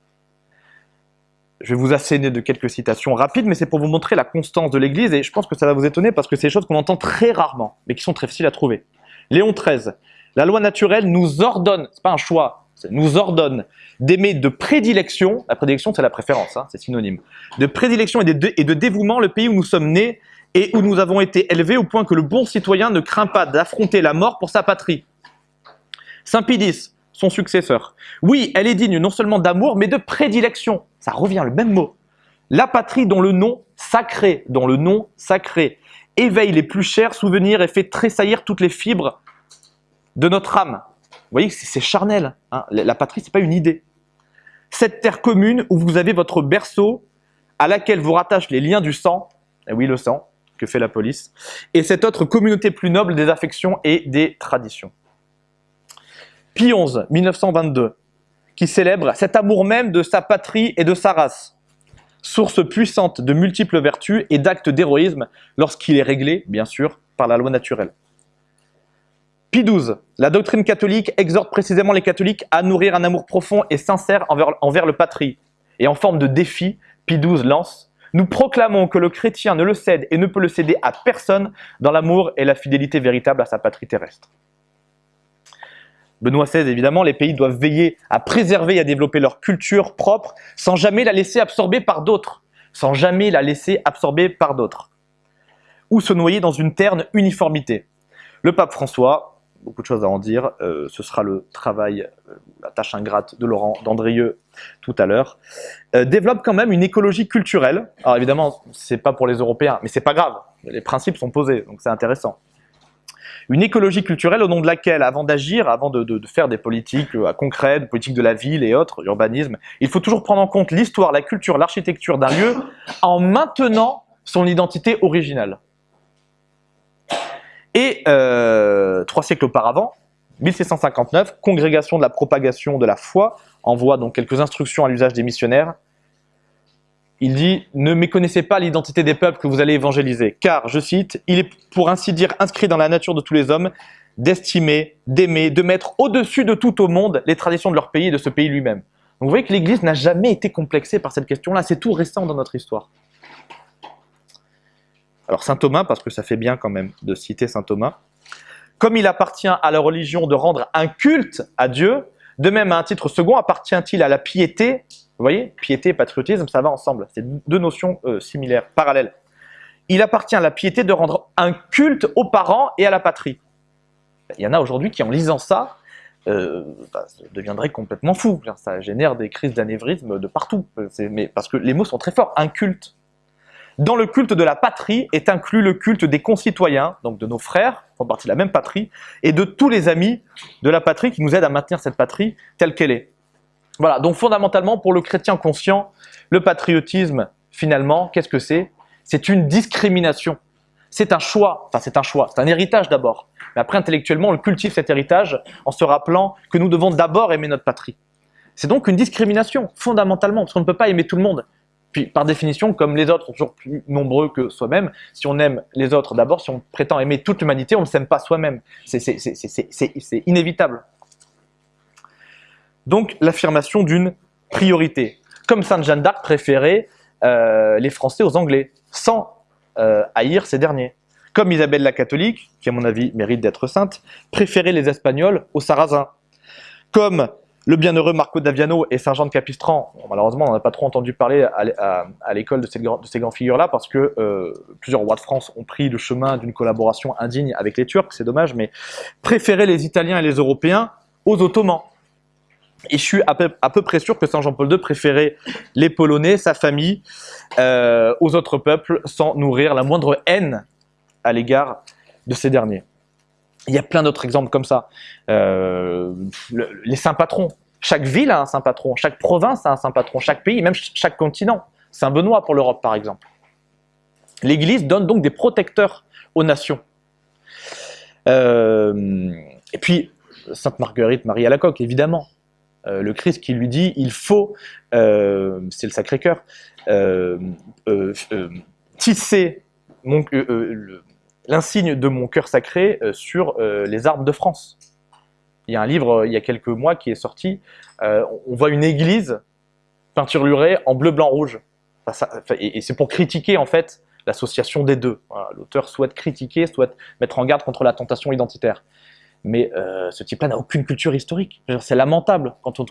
Je vais vous asséner de quelques citations rapides, mais c'est pour vous montrer la constance de l'Église, et je pense que ça va vous étonner parce que c'est des choses qu'on entend très rarement, mais qui sont très faciles à trouver. Léon XIII, la loi naturelle nous ordonne, c'est pas un choix, nous ordonne d'aimer de prédilection, la prédilection c'est la préférence, hein, c'est synonyme, de prédilection et et de dévouement le pays où nous sommes nés et où nous avons été élevés au point que le bon citoyen ne craint pas d'affronter la mort pour sa patrie. Saint Pidis, son successeur. Oui, elle est digne non seulement d'amour, mais de prédilection. Ça revient le même mot. La patrie dont le nom sacré, dont le nom sacré éveille les plus chers souvenirs et fait tressaillir toutes les fibres de notre âme. Vous voyez, c'est charnel. Hein. La patrie, c'est pas une idée. Cette terre commune où vous avez votre berceau, à laquelle vous rattachent les liens du sang, eh oui, le sang, que fait la police, et cette autre communauté plus noble des affections et des traditions. Pie XI, 1922, qui célèbre cet amour même de sa patrie et de sa race, source puissante de multiples vertus et d'actes d'héroïsme lorsqu'il est réglé, bien sûr, par la loi naturelle. Pie XII, la doctrine catholique exhorte précisément les catholiques à nourrir un amour profond et sincère envers, le patrie. Et en forme de défi, Pie XII lance « Nous proclamons que le chrétien ne le cède et ne peut le céder à personne dans l'amour et la fidélité véritable à sa patrie terrestre. » Benoît XVI, évidemment, les pays doivent veiller à préserver et à développer leur culture propre sans jamais la laisser absorber par d'autres. Sans jamais la laisser absorber par d'autres. Ou se noyer dans une terne uniformité. Le pape François, beaucoup de choses à en dire, euh, ce sera le travail, euh, la tâche ingrate de Laurent Dandrieux tout à l'heure, euh, développe quand même une écologie culturelle. Alors évidemment, c'est pas pour les Européens, mais c'est pas grave. Les principes sont posés, donc c'est intéressant. Une écologie culturelle au nom de laquelle, avant d'agir, avant de, faire des politiques concrètes, politiques de la ville et autres, urbanisme, il faut toujours prendre en compte l'histoire, la culture, l'architecture d'un lieu en maintenant son identité originale. Et euh, trois siècles auparavant, 1659, congrégation de la propagation de la foi, envoie donc quelques instructions à l'usage des missionnaires. Il dit « Ne méconnaissez pas l'identité des peuples que vous allez évangéliser, car, je cite, il est pour ainsi dire inscrit dans la nature de tous les hommes d'estimer, d'aimer, de mettre au-dessus de tout au monde les traditions de leur pays et de ce pays lui-même. » Donc vous voyez que l'Église n'a jamais été complexée par cette question-là, c'est tout récent dans notre histoire. Alors saint Thomas, parce que ça fait bien quand même de citer saint Thomas, comme il appartient à la religion de rendre un culte à Dieu, de même à un titre second appartient-il à la piété? Vous voyez, piété et patriotisme, ça va ensemble. C'est deux notions euh, similaires, parallèles. Il appartient à la piété de rendre un culte aux parents et à la patrie. Il y en a aujourd'hui qui, en lisant ça, euh, bah, deviendraient complètement fous. Ça génère des crises d'anévrisme de partout. Parce que les mots sont très forts. Un culte. Dans le culte de la patrie est inclus le culte des concitoyens, donc de nos frères, font partie de la même patrie, et de tous les amis de la patrie qui nous aident à maintenir cette patrie telle qu'elle est. Voilà, donc fondamentalement, pour le chrétien conscient, le patriotisme, finalement, qu'est-ce que c'est? C'est une discrimination. C'est un choix, enfin c'est un choix, c'est un héritage d'abord. Mais après, intellectuellement, on cultive cet héritage en se rappelant que nous devons d'abord aimer notre patrie. C'est donc une discrimination, fondamentalement, parce qu'on ne peut pas aimer tout le monde. Puis, par définition, comme les autres sont toujours plus nombreux que soi-même, si on aime les autres d'abord, si on prétend aimer toute l'humanité, on ne s'aime pas soi-même. C'est inévitable. Donc l'affirmation d'une priorité. Comme Sainte Jeanne d'Arc préférait euh, les Français aux Anglais, sans euh, haïr ces derniers. Comme Isabelle la catholique, qui à mon avis mérite d'être sainte, préférait les Espagnols aux Sarrasins. Comme le bienheureux Marco d'Aviano et Saint Jean de Capistran, malheureusement on n'en a pas trop entendu parler à, l'école de, ces, grandes figures-là, parce que euh, plusieurs rois de France ont pris le chemin d'une collaboration indigne avec les Turcs, c'est dommage, mais préféraient les Italiens et les Européens aux Ottomans. Et je suis à peu, près sûr que Saint Jean-Paul II préférait les Polonais, sa famille, euh, aux autres peuples, sans nourrir la moindre haine à l'égard de ces derniers. Il y a plein d'autres exemples comme ça. Euh, les saints patrons. Chaque ville a un saint patron, chaque province a un saint patron, chaque pays, même chaque continent. Saint-Benoît pour l'Europe, par exemple. L'Église donne donc des protecteurs aux nations. Euh, et puis, Sainte Marguerite Marie Alacoque, évidemment. Euh, le Christ qui lui dit il faut, euh, c'est le Sacré-Cœur, tisser l'insigne de mon cœur sacré sur les arbres de France. Il y a un livre il y a quelques mois qui est sorti, on voit une église peinturlurée en bleu, blanc, rouge. et, c'est pour critiquer en fait l'association des deux. L'auteur souhaite critiquer, souhaite mettre en garde contre la tentation identitaire. Mais euh, ce type-là n'a aucune culture historique. C'est lamentable quand on,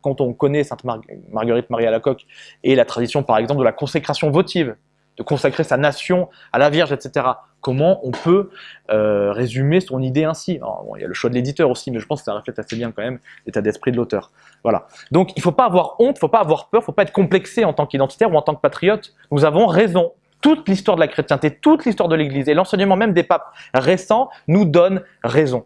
quand, on, connaît Sainte Marguerite Marie Alacoque et la tradition, par exemple, de la consécration votive, de consacrer sa nation à la Vierge, etc. Comment on peut euh, résumer son idée ainsi Il y a le choix de l'éditeur aussi, mais je pense que ça reflète assez bien quand même l'état d'esprit de l'auteur. Voilà. Donc il ne faut pas avoir honte, il ne faut pas avoir peur, il ne faut pas être complexé en tant qu'identitaire ou en tant que patriote. Nous avons raison. Toute l'histoire de la chrétienté, toute l'histoire de l'Église et l'enseignement même des papes récents nous donnent raison.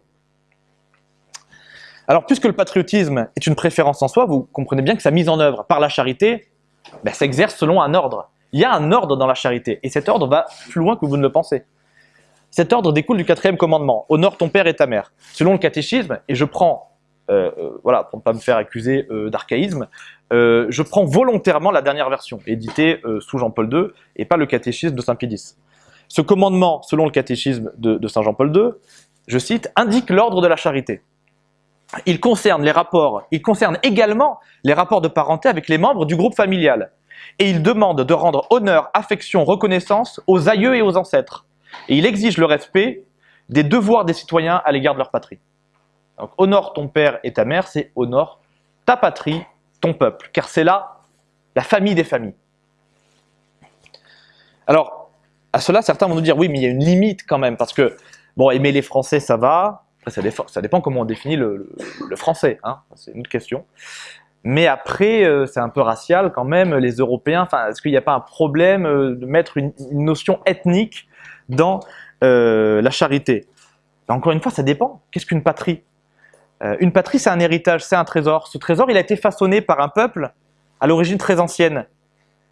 Alors, puisque le patriotisme est une préférence en soi, vous comprenez bien que sa mise en œuvre par la charité ben, s'exerce selon un ordre. Il y a un ordre dans la charité, et cet ordre va plus loin que vous ne le pensez. Cet ordre découle du quatrième commandement, « Honore ton père et ta mère ». Selon le catéchisme, et je prends, euh, euh, voilà, pour ne pas me faire accuser euh, d'archaïsme, je prends volontairement la dernière version, éditée sous Jean-Paul II, et pas le catéchisme de Saint-Pie X. Ce commandement, selon le catéchisme de Saint Jean-Paul II, je cite, indique l'ordre de la charité il concerne les rapports, il concerne également les rapports de parenté avec les membres du groupe familial. Et il demande de rendre honneur, affection, reconnaissance aux aïeux et aux ancêtres. Et il exige le respect des devoirs des citoyens à l'égard de leur patrie. Donc, honore ton père et ta mère, c'est honore ta patrie, ton peuple, car c'est là la famille des familles. Alors, à cela, certains vont nous dire, oui, mais il y a une limite quand même, parce que, bon, aimer les Français, ça va, ça, dépend, comment on définit le, français, hein. c'est une autre question. Mais après, euh, c'est un peu racial quand même, les Européens, est-ce qu'il n'y a pas un problème euh, de mettre une, notion ethnique dans euh, la charité Encore une fois, ça dépend. Qu'est-ce qu'une patrie? Une patrie, c'est un héritage, c'est un trésor. Ce trésor, il a été façonné par un peuple à l'origine très ancienne.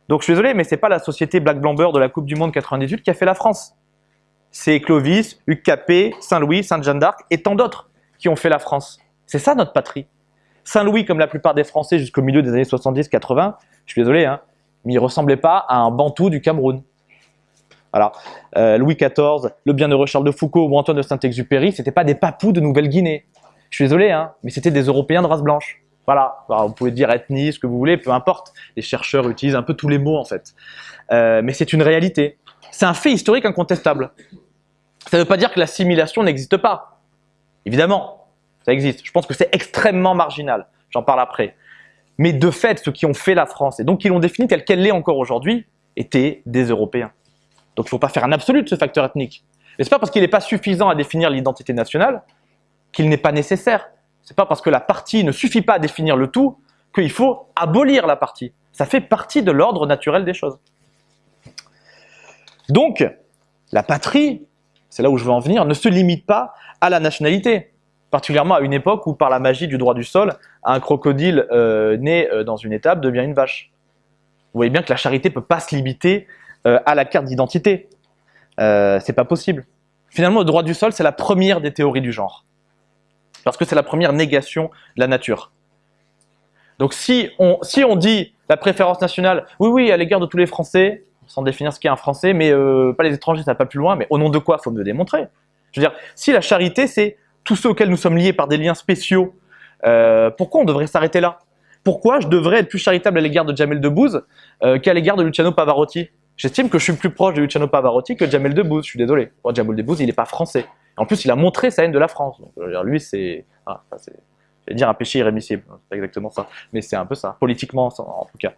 Donc je suis désolé, mais c'est pas la société Black Blamber de la Coupe du Monde 98 qui a fait la France. C'est Clovis, Hugues Capet, Saint-Louis, Sainte-Jeanne d'Arc et tant d'autres qui ont fait la France. C'est ça notre patrie. Saint-Louis, comme la plupart des Français jusqu'au milieu des années 70-80, je suis désolé, hein, mais il ressemblait pas à un Bantou du Cameroun. Alors, euh, Louis XIV, le bienheureux Charles de Foucault ou Antoine de Saint-Exupéry, c'était pas des papous de Nouvelle-Guinée. Je suis désolé, hein, mais c'était des Européens de race blanche. Voilà, vous pouvez dire ethnie, ce que vous voulez, peu importe. Les chercheurs utilisent un peu tous les mots en fait. Euh, mais c'est une réalité. C'est un fait historique incontestable. Ça ne veut pas dire que l'assimilation n'existe pas. Évidemment, ça existe. Je pense que c'est extrêmement marginal. J'en parle après. Mais de fait, ceux qui ont fait la France, et donc qui l'ont définie telle qu'elle l'est encore aujourd'hui, étaient des Européens. Donc il ne faut pas faire un absolu de ce facteur ethnique. Mais ce n'est pas parce qu'il n'est pas suffisant à définir l'identité nationale qu'il n'est pas nécessaire. C'est pas parce que la partie ne suffit pas à définir le tout qu'il faut abolir la partie. Ça fait partie de l'ordre naturel des choses. Donc, la patrie, c'est là où je veux en venir, ne se limite pas à la nationalité. Particulièrement à une époque où, par la magie du droit du sol, un crocodile euh, né euh, dans une étape devient une vache. Vous voyez bien que la charité ne peut pas se limiter euh, à la carte d'identité. c'est pas possible. Finalement, le droit du sol, c'est la première des théories du genre parce que c'est la première négation de la nature. Donc si on, dit la préférence nationale, oui, oui, à l'égard de tous les Français, sans définir ce qu'est un Français, mais euh, pas les étrangers, ça va pas plus loin, mais au nom de quoi faut me le démontrer? Je veux dire, si la charité, c'est tous ceux auxquels nous sommes liés par des liens spéciaux, euh, pourquoi on devrait s'arrêter là? Pourquoi je devrais être plus charitable à l'égard de Jamel Debbouze euh, qu'à l'égard de Luciano Pavarotti? J'estime que je suis plus proche de Luciano Pavarotti que de Jamel Debbouze, je suis désolé. Jamel Debbouze, il n'est pas français. En plus, il a montré sa haine de la France. Donc, lui, c'est, ah, je vais dire un péché irrémissible. C'est pas exactement ça, mais c'est un peu ça, politiquement en tout cas.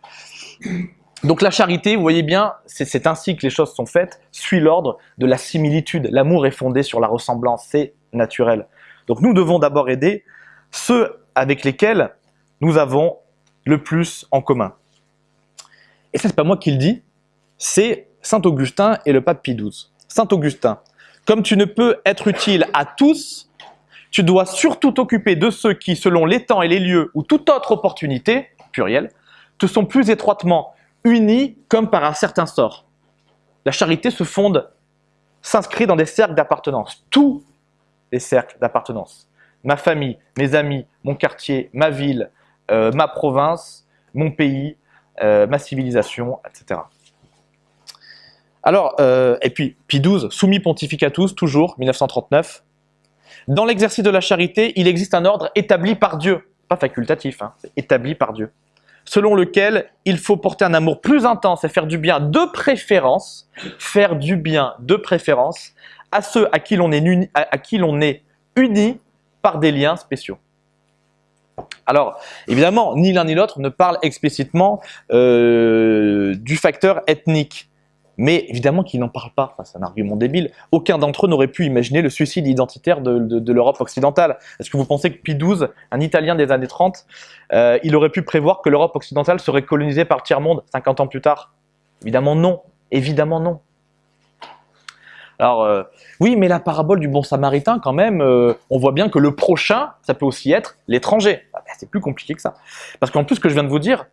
Donc la charité, vous voyez bien, c'est ainsi que les choses sont faites, suit l'ordre de la similitude. L'amour est fondé sur la ressemblance, c'est naturel. Donc nous devons d'abord aider ceux avec lesquels nous avons le plus en commun. Et ça, c'est pas moi qui le dis, c'est Saint Augustin et le pape Pie XII. Saint Augustin, comme tu ne peux être utile à tous, tu dois surtout t'occuper de ceux qui, selon les temps et les lieux ou toute autre opportunité, pluriel, te sont plus étroitement unis comme par un certain sort. La charité se fonde, s'inscrit dans des cercles d'appartenance, tous les cercles d'appartenance. Ma famille, mes amis, mon quartier, ma ville, euh, ma province, mon pays, euh, ma civilisation, etc. Alors, euh, et puis, Pie XII, soumis pontificatus, toujours, 1939. Dans l'exercice de la charité, il existe un ordre établi par Dieu, pas facultatif, hein, établi par Dieu, selon lequel il faut porter un amour plus intense et faire du bien de préférence, faire du bien de préférence à ceux à qui l'on est, uni, à, qui est uni par des liens spéciaux. Alors, évidemment, ni l'un ni l'autre ne parle explicitement euh, du facteur ethnique. Mais évidemment qu'ils n'en parlent pas, c'est un argument débile. Aucun d'entre eux n'aurait pu imaginer le suicide identitaire de, l'Europe occidentale. Est-ce que vous pensez que Pie XII, un Italien des années 30, euh, il aurait pu prévoir que l'Europe occidentale serait colonisée par le tiers-monde 50 ans plus tard? Évidemment non, évidemment non. Alors, euh, oui, mais la parabole du bon samaritain, quand même, euh, on voit bien que le prochain, ça peut aussi être l'étranger. Ah ben, c'est plus compliqué que ça. Parce qu'en plus, ce que je viens de vous dire,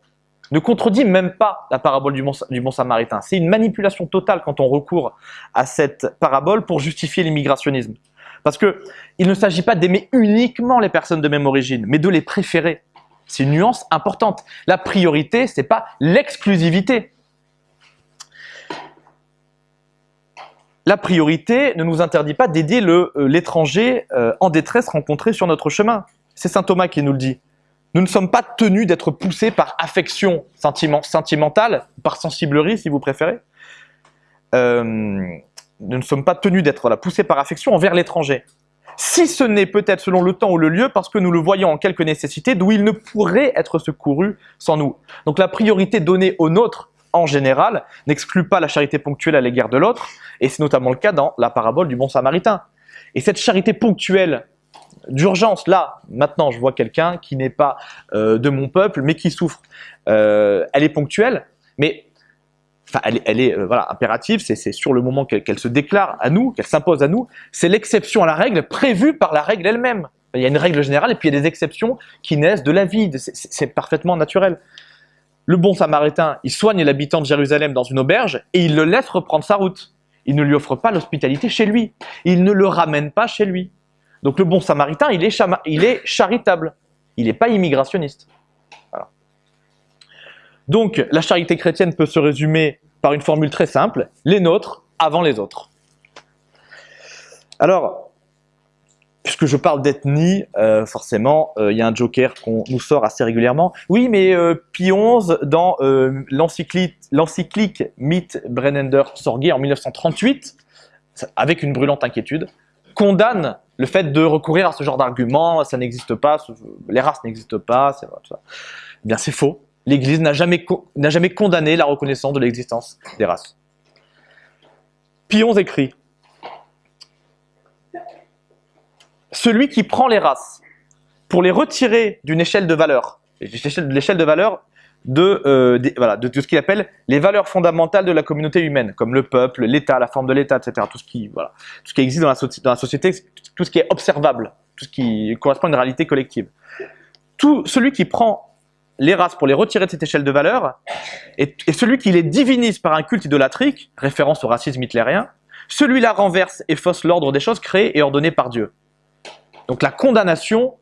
ne contredit même pas la parabole du bon, samaritain. C'est une manipulation totale quand on recourt à cette parabole pour justifier l'immigrationnisme. Parce que il ne s'agit pas d'aimer uniquement les personnes de même origine, mais de les préférer. C'est une nuance importante. La priorité, ce n'est pas l'exclusivité. La priorité ne nous interdit pas d'aider euh, l'étranger euh, en détresse rencontré sur notre chemin. C'est saint Thomas qui nous le dit. Nous ne sommes pas tenus d'être poussés par affection sentimentale, par sensiblerie si vous préférez. Euh, nous ne sommes pas tenus d'être poussés par affection envers l'étranger. Si ce n'est peut-être selon le temps ou le lieu, parce que nous le voyons en quelque nécessité, d'où il ne pourrait être secouru sans nous. Donc la priorité donnée au nôtre, en général, n'exclut pas la charité ponctuelle à l'égard de l'autre, et c'est notamment le cas dans la parabole du bon samaritain. Et cette charité ponctuelle d'urgence. Là, maintenant, je vois quelqu'un qui n'est pas euh, de mon peuple, mais qui souffre. Euh, elle est ponctuelle, mais elle, est- euh, impérative, c'est sur le moment qu'elle se déclare à nous, qu'elle s'impose à nous. C'est l'exception à la règle prévue par la règle elle-même. Il y a une règle générale et puis il y a des exceptions qui naissent de la vie. C'est parfaitement naturel. Le bon samaritain, il soigne l'habitant de Jérusalem dans une auberge et il le laisse reprendre sa route. Il ne lui offre pas l'hospitalité chez lui. Il ne le ramène pas chez lui. Donc le bon samaritain, il est, charitable. Il n'est pas immigrationniste. Donc la charité chrétienne peut se résumer par une formule très simple, les nôtres avant les autres. Alors, puisque je parle d'ethnie, euh, forcément, euh, il y a un joker qu'on nous sort assez régulièrement. Oui, mais euh, XI, dans euh, l'encyclique Mythe Brennender Sorgé en 1938, avec une brûlante inquiétude, condamne le fait de recourir à ce genre d'argument, ça n'existe pas, les races n'existent pas, c'est tout ça. Eh bien, c'est faux. L'Église n'a jamais, condamné la reconnaissance de l'existence des races. XI écrit Celui qui prend les races pour les retirer d'une échelle de valeur, l'échelle de valeur de, euh, voilà, de ce qu'il appelle les valeurs fondamentales de la communauté humaine, comme le peuple, l'État, la forme de l'État, etc. Tout ce qui, voilà, tout ce qui existe dans la, société, tout ce qui est observable, tout ce qui correspond à une réalité collective. Tout celui qui prend les races pour les retirer de cette échelle de valeur est, est celui qui les divinise par un culte idolâtrique, référence au racisme hitlérien, celui-là renverse et fausse l'ordre des choses créées et ordonnées par Dieu. Donc la condamnation,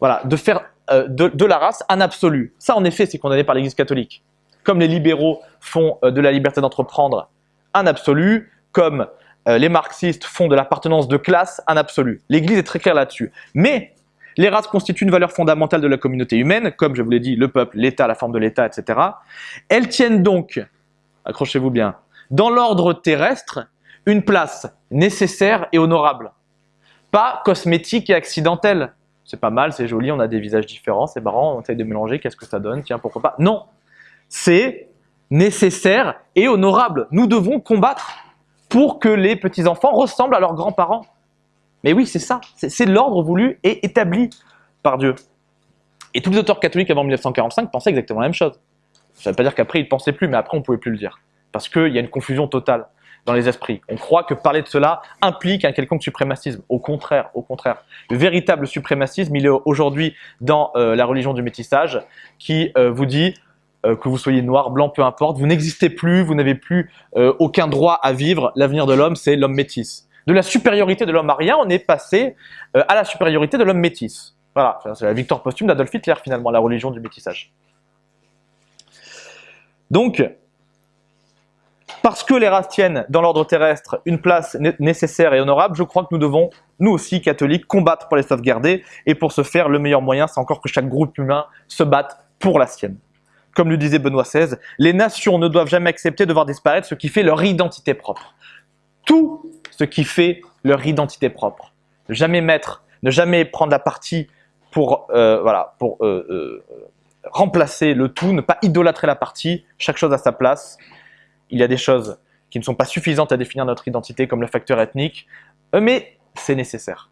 voilà, de faire euh, de, la race un absolu. Ça, en effet, c'est condamné par l'Église catholique. Comme les libéraux font euh, de la liberté d'entreprendre un absolu, comme euh, les marxistes font de l'appartenance de classe un absolu. L'Église est très claire là-dessus. Mais les races constituent une valeur fondamentale de la communauté humaine, comme je vous l'ai dit, le peuple, l'État, la forme de l'État, etc. Elles tiennent donc, accrochez-vous bien, dans l'ordre terrestre, une place nécessaire et honorable. Pas cosmétique et accidentelle. C'est pas mal, c'est joli, on a des visages différents, c'est marrant, on essaye de mélanger, qu'est-ce que ça donne Tiens, pourquoi pas Non C'est nécessaire et honorable. Nous devons combattre pour que les petits-enfants ressemblent à leurs grands-parents. Mais oui, c'est ça, c'est l'ordre voulu et établi par Dieu. Et tous les auteurs catholiques avant 1945 pensaient exactement la même chose. Ça ne veut pas dire qu'après ils ne pensaient plus, mais après on ne pouvait plus le dire. Parce qu'il y a une confusion totale dans les esprits. On croit que parler de cela implique un quelconque suprémacisme. Au contraire, au contraire. Le véritable suprémacisme, il est aujourd'hui dans euh, la religion du métissage qui euh, vous dit euh, que vous soyez noir, blanc, peu importe, vous n'existez plus, vous n'avez plus aucun droit à vivre. L'avenir de l'homme, c'est l'homme métis. De la supériorité de l'homme arien, on est passé à la supériorité de l'homme métis. Voilà, c'est la victoire posthume d'Adolf Hitler finalement, la religion du métissage. Donc, parce que les races tiennent dans l'ordre terrestre une place né- nécessaire et honorable, je crois que nous devons, nous aussi catholiques, combattre pour les sauvegarder. Et pour ce faire, le meilleur moyen, c'est encore que chaque groupe humain se batte pour la sienne. Comme le disait Benoît XVI, les nations ne doivent jamais accepter de voir disparaître ce qui fait leur identité propre. Tout ce qui fait leur identité propre. Ne jamais mettre, ne jamais prendre la partie pour, euh, voilà, pour euh, euh, remplacer le tout, ne pas idolâtrer la partie, chaque chose à sa place. Il y a des choses qui ne sont pas suffisantes à définir notre identité, comme le facteur ethnique, euh, mais c'est nécessaire.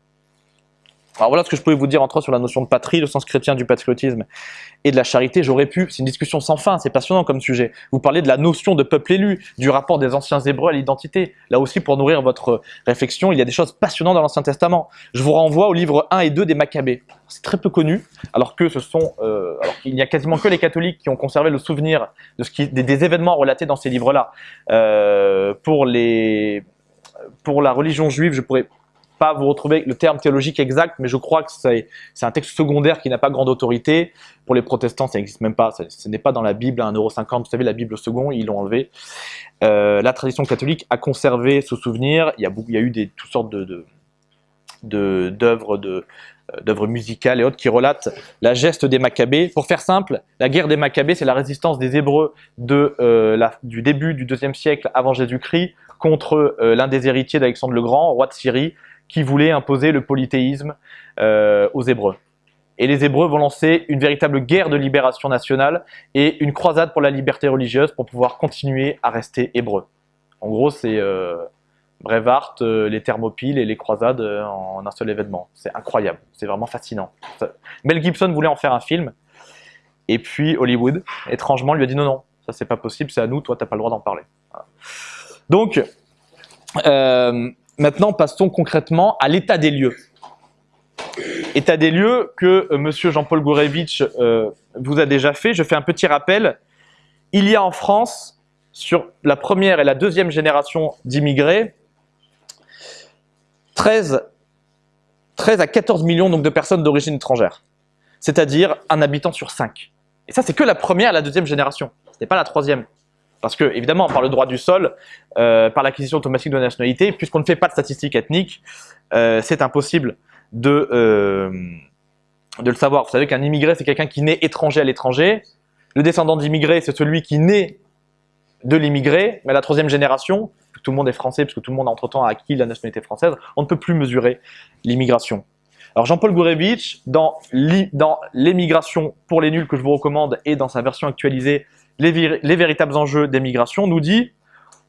Alors voilà ce que je pouvais vous dire entre autres sur la notion de patrie, le sens chrétien du patriotisme et de la charité. J'aurais pu, c'est une discussion sans fin, c'est passionnant comme sujet. Vous parlez de la notion de peuple élu, du rapport des anciens hébreux à l'identité. Là aussi, pour nourrir votre réflexion, il y a des choses passionnantes dans l'Ancien Testament. Je vous renvoie au livre 1 et 2 des Maccabées. C'est très peu connu, alors que ce sont, euh, alors qu'il n'y a quasiment que les catholiques qui ont conservé le souvenir de ce qui, des, des événements relatés dans ces livres-là. Euh, pour les, pour la religion juive, je pourrais pas vous retrouver le terme théologique exact, mais je crois que c'est un texte secondaire qui n'a pas grande autorité. Pour les protestants, ça n'existe même pas. ça- Ce n'est pas dans la Bible à 1,50€. Vous savez, la Bible second, ils l'ont enlevé. Euh, la tradition catholique a conservé ce souvenir. Il y a, il y a eu des, toutes sortes de, d'œuvres de, euh, d'œuvres musicales et autres qui relatent la geste des Maccabées. Pour faire simple, la guerre des Maccabées, c'est la résistance des Hébreux de, euh, la- du début du deuxième siècle avant Jésus-Christ contre l'un des héritiers d'Alexandre le Grand, roi de Syrie, qui voulait imposer le polythéisme euh, aux Hébreux. Et les Hébreux vont lancer une véritable guerre de libération nationale et une croisade pour la liberté religieuse pour pouvoir continuer à rester hébreux. En gros, c'est euh, Brevard, euh, les Thermopyles et les croisades euh, en un seul événement. C'est incroyable, c'est vraiment fascinant. Mel Gibson voulait en faire un film, et puis Hollywood, étrangement, lui a dit non, non, ça c'est pas possible, c'est à nous, toi t'as pas le droit d'en parler. Donc, maintenant passons concrètement à l'état des lieux. État des lieux que M. Monsieur Jean-Paul Gourevitch vous a déjà fait. Je fais un petit rappel. Il y a en France, sur la première et la deuxième génération d'immigrés, 13, 13 à 14 millions donc, de personnes d'origine étrangère, c'est-à-dire un habitant sur 5. Et ça, c'est que la première et la deuxième génération, ce n'est pas la troisième. Parce que, évidemment, par le droit du sol, euh, par l'acquisition automatique de nationalité, puisqu'on ne fait pas de statistiques ethniques, euh, c'est impossible de, euh, de le savoir. Vous savez qu'un immigré, c'est quelqu'un qui naît étranger à l'étranger. Le descendant d'immigré, c'est celui qui naît de l'immigré, mais la troisième génération, tout le monde est français, parce que tout le monde entre-temps a acquis la nationalité française, on ne peut plus mesurer l'immigration. Alors Jean-Paul Gourevitch, dans l'émigration pour les nuls que je vous recommande et dans sa version actualisée, les, les véritables enjeux d'émigration, nous dit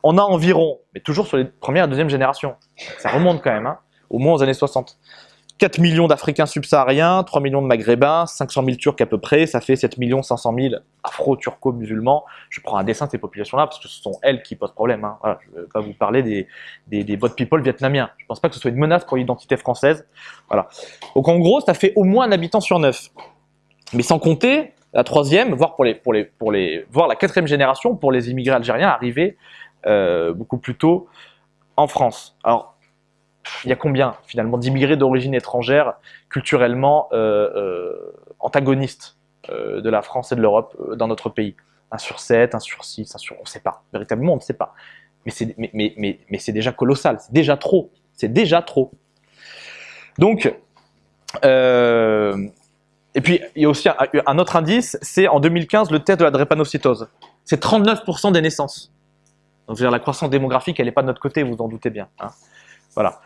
on a environ, mais toujours sur les premières et deuxième générations, ça remonte quand même, hein, au moins aux années 60, 4 millions d'Africains subsahariens, 3 millions de Maghrébins, 500 000 Turcs à peu près, ça fait 7 500 000 afro-turco-musulmans. Je prends un dessin de ces populations-là parce que ce sont elles qui posent problème. Hein. je ne vais pas vous parler des, des, des people vietnamiens. Je ne pense pas que ce soit une menace pour l'identité française. Voilà. Donc en gros, ça fait au moins un habitant sur neuf. Mais sans compter la troisième, voire, pour les, pour les, pour les, voire la quatrième génération pour les immigrés algériens arrivés euh, beaucoup plus tôt en France. Alors, il y a combien finalement d'immigrés d'origine étrangère culturellement euh, euh, antagonistes de la France et de l'Europe dans notre pays? Un sur 7, un sur 6, un sur... on ne sait pas. Véritablement, on ne sait pas. Mais c'est mais, mais, mais, mais déjà colossal, c'est déjà trop. C'est déjà trop. Donc, et puis il y a aussi un, autre indice, c'est en 2015 le test de la drépanocytose. C'est 39% des naissances. Donc, dire, la croissance démographique, elle n'est pas de notre côté, vous en doutez bien. Hein. Voilà.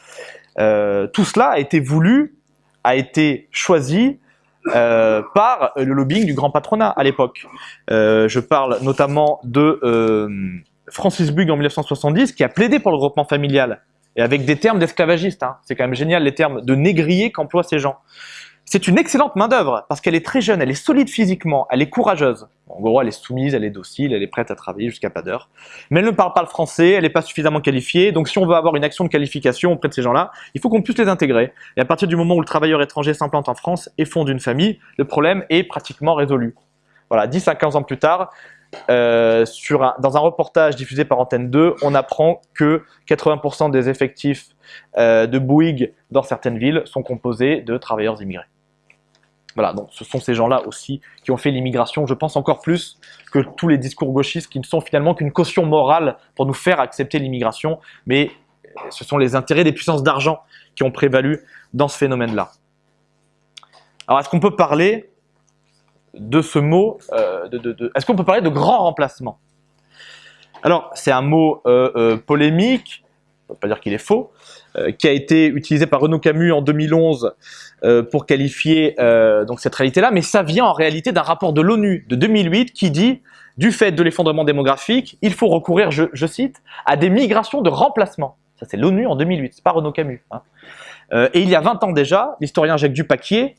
Euh, tout cela a été voulu, a été choisi euh, par le lobbying du grand patronat à l'époque. Euh, je parle notamment de Francis Bug en 1970 qui a plaidé pour le regroupement familial et avec des termes d'esclavagistes. Hein. C'est quand même génial les termes de négrier qu'emploient ces gens. C'est une excellente main-d'œuvre parce qu'elle est très jeune, elle est solide physiquement, elle est courageuse. En gros, elle est soumise, elle est docile, elle est prête à travailler jusqu'à pas d'heure. Mais elle ne parle pas le français, elle n'est pas suffisamment qualifiée. Donc, si on veut avoir une action de qualification auprès de ces gens-là, il faut qu'on puisse les intégrer. Et à partir du moment où le travailleur étranger s'implante en France et fonde une famille, le problème est pratiquement résolu. Voilà, 10 à 15 ans plus tard, euh, dans un reportage diffusé par Antenne 2, on apprend que 80% des effectifs euh, de Bouygues dans certaines villes sont composés de travailleurs immigrés. Voilà, donc ce sont ces gens-là aussi qui ont fait l'immigration, je pense encore plus que tous les discours gauchistes qui ne sont finalement qu'une caution morale pour nous faire accepter l'immigration, mais ce sont les intérêts des puissances d'argent qui ont prévalu dans ce phénomène-là. Alors est-ce qu'on peut parler de ce mot, euh, de, est-ce qu'on peut parler de grand remplacement? Alors c'est un mot euh, euh, polémique, on ne peut pas dire qu'il est faux, qui a été utilisé par Renaud Camus en 2011 euh, pour qualifier euh, donc cette réalité-là, mais ça vient en réalité d'un rapport de l'ONU de 2008 qui dit du fait de l'effondrement démographique, il faut recourir, je, cite, à des migrations de remplacement. Ça c'est l'ONU en 2008, c'est pas Renaud Camus. Hein. Euh, et il y a 20 ans déjà, l'historien Jacques Dupaquier,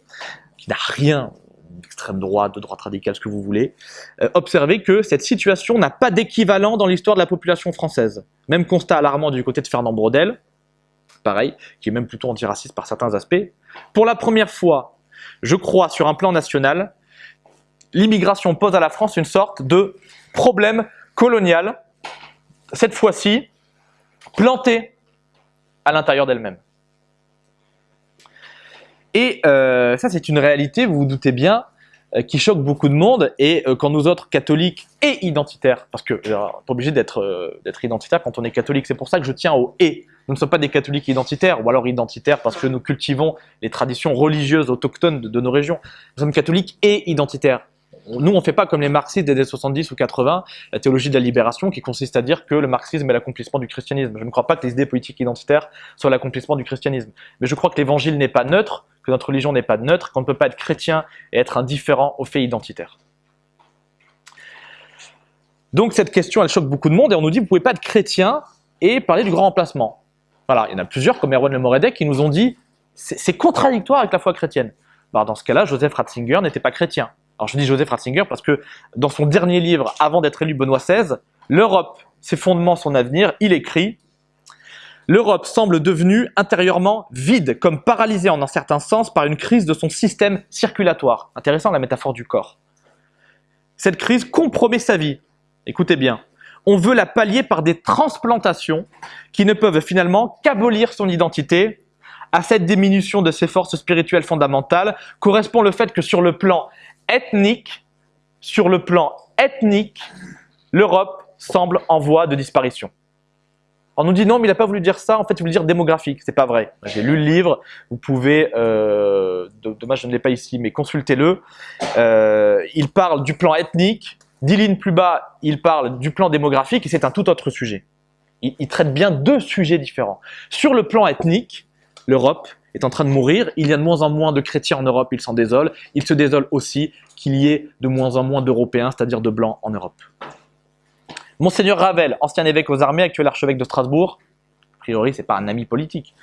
qui n'a rien d'extrême droite, de droite radicale, ce que vous voulez, euh, observait que cette situation n'a pas d'équivalent dans l'histoire de la population française. Même constat alarmant du côté de Fernand Braudel, pareil, qui est même plutôt antiraciste par certains aspects. Pour la première fois, je crois, sur un plan national, l'immigration pose à la France une sorte de problème colonial, cette fois-ci planté à l'intérieur d'elle-même. Et euh, ça, c'est une réalité, vous vous doutez bien, qui choque beaucoup de monde. Et euh, quand nous autres catholiques et identitaires, parce que n'est pas obligé d'être d'être identitaire quand on est catholique, c'est pour ça que je tiens au « et ». Nous ne sommes pas des catholiques identitaires, ou alors identitaires parce que nous cultivons les traditions religieuses autochtones de, nos régions. Nous sommes catholiques et identitaires. Nous, on ne fait pas comme les marxistes des années 70 ou 80, la théologie de la libération qui consiste à dire que le marxisme est l'accomplissement du christianisme. Je ne crois pas que les idées politiques identitaires soient l'accomplissement du christianisme. Mais je crois que l'évangile n'est pas neutre, que notre religion n'est pas neutre, qu'on ne peut pas être chrétien et être indifférent aux faits identitaires. Donc cette question, elle choque beaucoup de monde et on nous dit, vous ne pouvez pas être chrétien et parler du grand remplacement. Voilà, il y en a plusieurs, comme Erwan Le Moredek, qui nous ont dit c'est contradictoire avec la foi chrétienne. Bah, dans ce cas-là, Joseph Ratzinger n'était pas chrétien. Alors je dis Joseph Ratzinger parce que dans son dernier livre, avant d'être élu Benoît XVI, L'Europe, ses fondements, son avenir, il écrit L'Europe semble devenue intérieurement vide, comme paralysée en un certain sens par une crise de son système circulatoire. Intéressant la métaphore du corps. Cette crise compromet sa vie. Écoutez bien. On veut la pallier par des transplantations qui ne peuvent finalement qu'abolir son identité. À cette diminution de ses forces spirituelles fondamentales correspond le fait que sur le plan ethnique, sur le plan ethnique, l'Europe semble en voie de disparition. On nous dit non, mais il n'a pas voulu dire ça, en fait il voulait dire démographique. C'est pas vrai. J'ai lu le livre, vous pouvez, euh, dommage je ne l'ai pas ici, mais consultez-le. Euh, il parle du plan ethnique, dix plus bas, il parle du plan démographique et c'est un tout autre sujet. il traite bien deux sujets différents. Sur le plan ethnique, l'Europe est en train de mourir. Il y a de moins en moins de chrétiens en Europe, il s'en désole. Il se désole aussi qu'il y ait de moins en moins d'Européens, c'est-à-dire de Blancs en Europe. Monseigneur Ravel, ancien évêque aux armées, actuel archevêque de Strasbourg, a priori c'est pas un ami politique.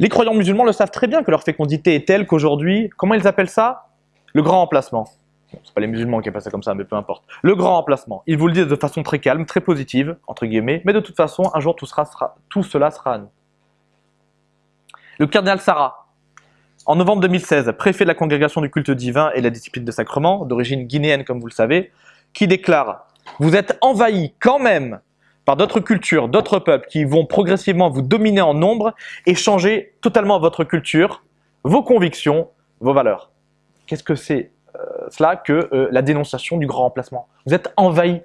Les croyants musulmans le savent très bien que leur fécondité est telle qu'aujourd'hui, comment ils appellent ça? Le grand emplacement. Ce c'est pas les musulmans qui appellent ça comme ça, mais peu importe. Le grand emplacement. Ils vous le disent de façon très calme, très positive, entre guillemets, mais de toute façon, un jour tout, tout cela sera à nous. Le cardinal Sarah, en novembre 2016, préfet de la congrégation du culte divin et la discipline de sacrement, d'origine guinéenne comme vous le savez, qui déclare vous êtes envahi quand même par d'autres cultures, d'autres peuples qui vont progressivement vous dominer en nombre et changer totalement votre culture, vos convictions, vos valeurs. Qu'est-ce que c'est euh, cela que euh, la dénonciation du grand remplacement? Vous êtes envahi.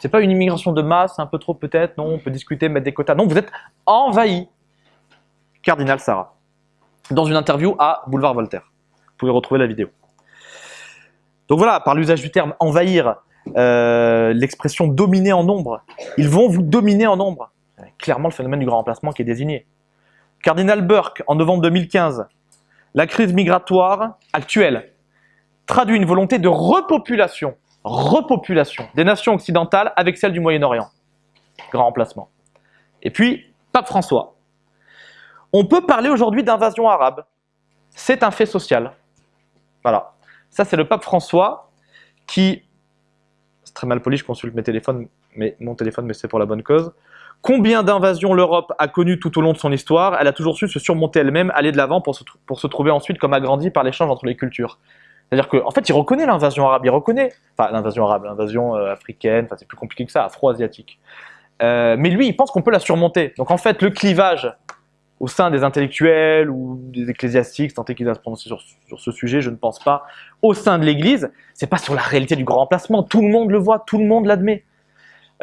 C'est pas une immigration de masse, un peu trop peut-être, non, on peut discuter, mettre des quotas. Non, vous êtes envahi. Cardinal Sarah, dans une interview à Boulevard Voltaire. Vous pouvez retrouver la vidéo. Donc voilà, par l'usage du terme envahir, euh, l'expression dominer en nombre. Ils vont vous dominer en nombre. Clairement le phénomène du grand remplacement qui est désigné. Cardinal Burke, en novembre 2015, la crise migratoire actuelle traduit une volonté de repopulation, repopulation des nations occidentales avec celles du Moyen-Orient. Grand remplacement. Et puis, Pape François. On peut parler aujourd'hui d'invasion arabe. C'est un fait social. Voilà. Ça, c'est le pape François qui très mal poli, je consulte mes téléphones, mais mon téléphone, mais c'est pour la bonne cause. Combien d'invasions l'Europe a connues tout au long de son histoire? Elle a toujours su se surmonter elle-même, aller de l'avant pour se, pour se trouver ensuite comme agrandie par l'échange entre les cultures. C'est-à-dire qu'en en fait, il reconnaît l'invasion arabe, il reconnaît, enfin l'invasion arabe, l'invasion euh, africaine, enfin c'est plus compliqué que ça, afro-asiatique. Euh, mais lui, il pense qu'on peut la surmonter. Donc en fait, le clivage au sein des intellectuels ou des ecclésiastiques, tant qu'ils à se prononcer sur, sur, ce sujet, je ne pense pas, au sein de l'Église, c'est pas sur la réalité du grand remplacement. Tout le monde le voit, tout le monde l'admet.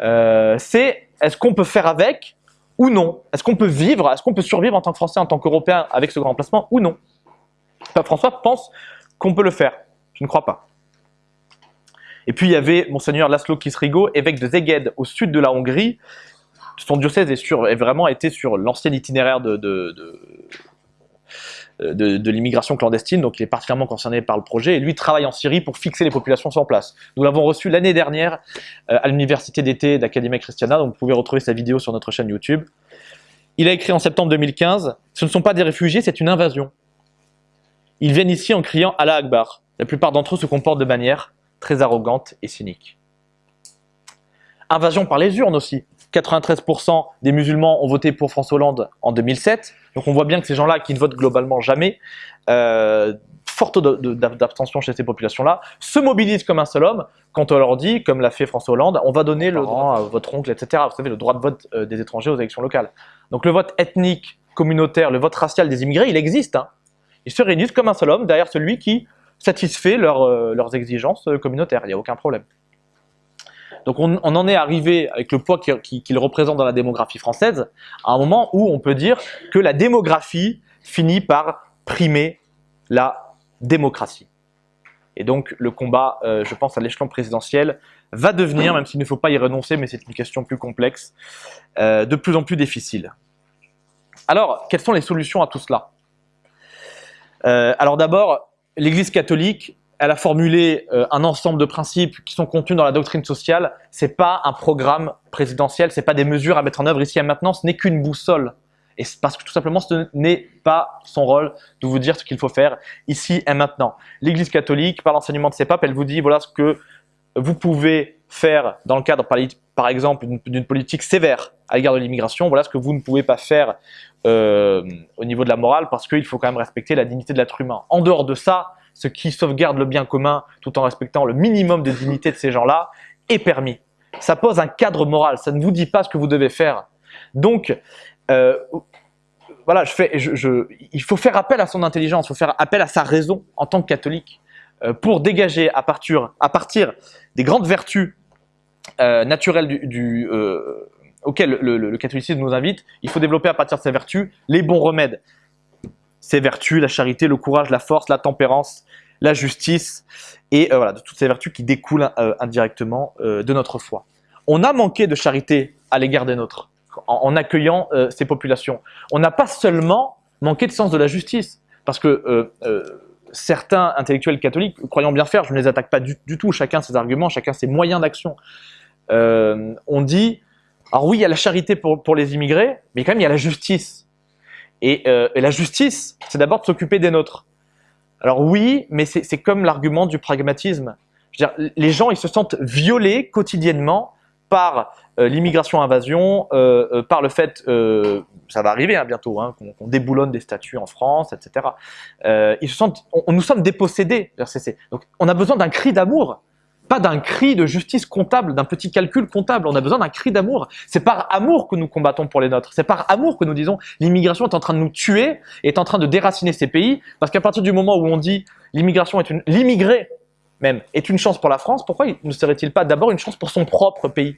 Euh, c'est est-ce qu'on peut faire avec ou non? Est-ce qu'on peut vivre, est-ce qu'on peut survivre en tant que Français, en tant qu'Européen avec ce grand remplacement ou non? Pape François pense qu'on peut le faire. Je ne crois pas. Et puis il y avait Monseigneur Laszlo Kisrigo, évêque de Zeged au sud de la Hongrie, son diocèse est, vraiment été sur l'ancien itinéraire de, l'immigration clandestine, donc il est particulièrement concerné par le projet, et lui travaille en Syrie pour fixer les populations sur place. Nous l'avons reçu l'année dernière euh, à l'université d'été d'Academia Christiana, donc vous pouvez retrouver sa vidéo sur notre chaîne YouTube. Il a écrit en septembre 2015, « Ce ne sont pas des réfugiés, c'est une invasion. Ils viennent ici en criant « Allah Akbar ». La plupart d'entre eux se comportent de manière très arrogante et cynique. Invasion par les urnes aussi. 93% des musulmans ont voté pour François Hollande en 2007. Donc on voit bien que ces gens-là, qui ne votent globalement jamais, euh, forte d'abstention chez ces populations-là, se mobilisent comme un seul homme quand on leur dit, comme l'a fait François Hollande, on va donner le droit à votre oncle, etc. Vous savez, le droit de vote euh, des étrangers aux élections locales. Donc le vote ethnique, communautaire, le vote racial des immigrés, il existe. Hein. Ils se réunissent comme un seul homme derrière celui qui satisfait euh, leurs exigences communautaires. Il n'y a aucun problème. Donc on, en est arrivé, avec le poids qu'il représente dans la démographie française, à un moment où on peut dire que la démographie finit par primer la démocratie. Et donc le combat, euh, je pense à l'échelon présidentiel, va devenir, même s'il ne faut pas y renoncer, mais c'est une question plus complexe, euh, de plus en plus difficile. Alors, quelles sont les solutions à tout cela? Euh, Alors d'abord, l'Église catholique elle a formulé euh, un ensemble de principes qui sont contenus dans la doctrine sociale. C'est pas un programme présidentiel, c'est pas des mesures à mettre en œuvre ici et maintenant, ce n'est qu'une boussole. Et parce que tout simplement, ce n'est pas son rôle de vous dire ce qu'il faut faire ici et maintenant. L'Église catholique, par l'enseignement de ses papes, elle vous dit voilà ce que vous pouvez faire dans le cadre, par, exemple, d'une politique sévère à l'égard de l'immigration. Voilà ce que vous ne pouvez pas faire euh, au niveau de la morale parce qu'il faut quand même respecter la dignité de l'être humain. En dehors de ça, ce qui sauvegarde le bien commun tout en respectant le minimum de dignité de ces gens-là est permis. Ça pose un cadre moral, ça ne vous dit pas ce que vous devez faire. Donc, euh, voilà, il faut faire appel à son intelligence, il faut faire appel à sa raison en tant que catholique euh, pour dégager à partir, des grandes vertus euh, naturelles du, auxquelles le, catholicisme nous invite, il faut développer à partir de ces vertus les bons remèdes. Ces vertus, la charité, le courage, la force, la tempérance, la justice, et voilà, de toutes ces vertus qui découlent indirectement de notre foi. On a manqué de charité à l'égard des nôtres en, accueillant euh, ces populations. On n'a pas seulement manqué de sens de la justice, parce que euh, euh, certains intellectuels catholiques, croyant bien faire, je ne les attaque pas du, tout, chacun ses arguments, chacun ses moyens d'action, on dit, alors oui, il y a la charité pour, les immigrés, mais quand même il y a la justice. Et, la justice, c'est d'abord de s'occuper des nôtres. Alors oui, mais c'est comme l'argument du pragmatisme. Les gens, ils se sentent violés quotidiennement par euh, l'immigration-invasion, euh, euh, par le fait, ça va arriver hein, bientôt, hein, qu'on déboulonne des statuts en France, etc. on, nous sommes dépossédés. Donc on a besoin d'un cri d'amour, pas d'un cri de justice comptable, d'un petit calcul comptable. On a besoin d'un cri d'amour. C'est par amour que nous combattons pour les nôtres. C'est par amour que nous disons l'immigration est en train de nous tuer, est en train de déraciner ces pays, parce qu'à partir du moment où on dit l'immigration est une, l'immigré même est une chance pour la France, pourquoi ne serait-il pas d'abord une chance pour son propre pays?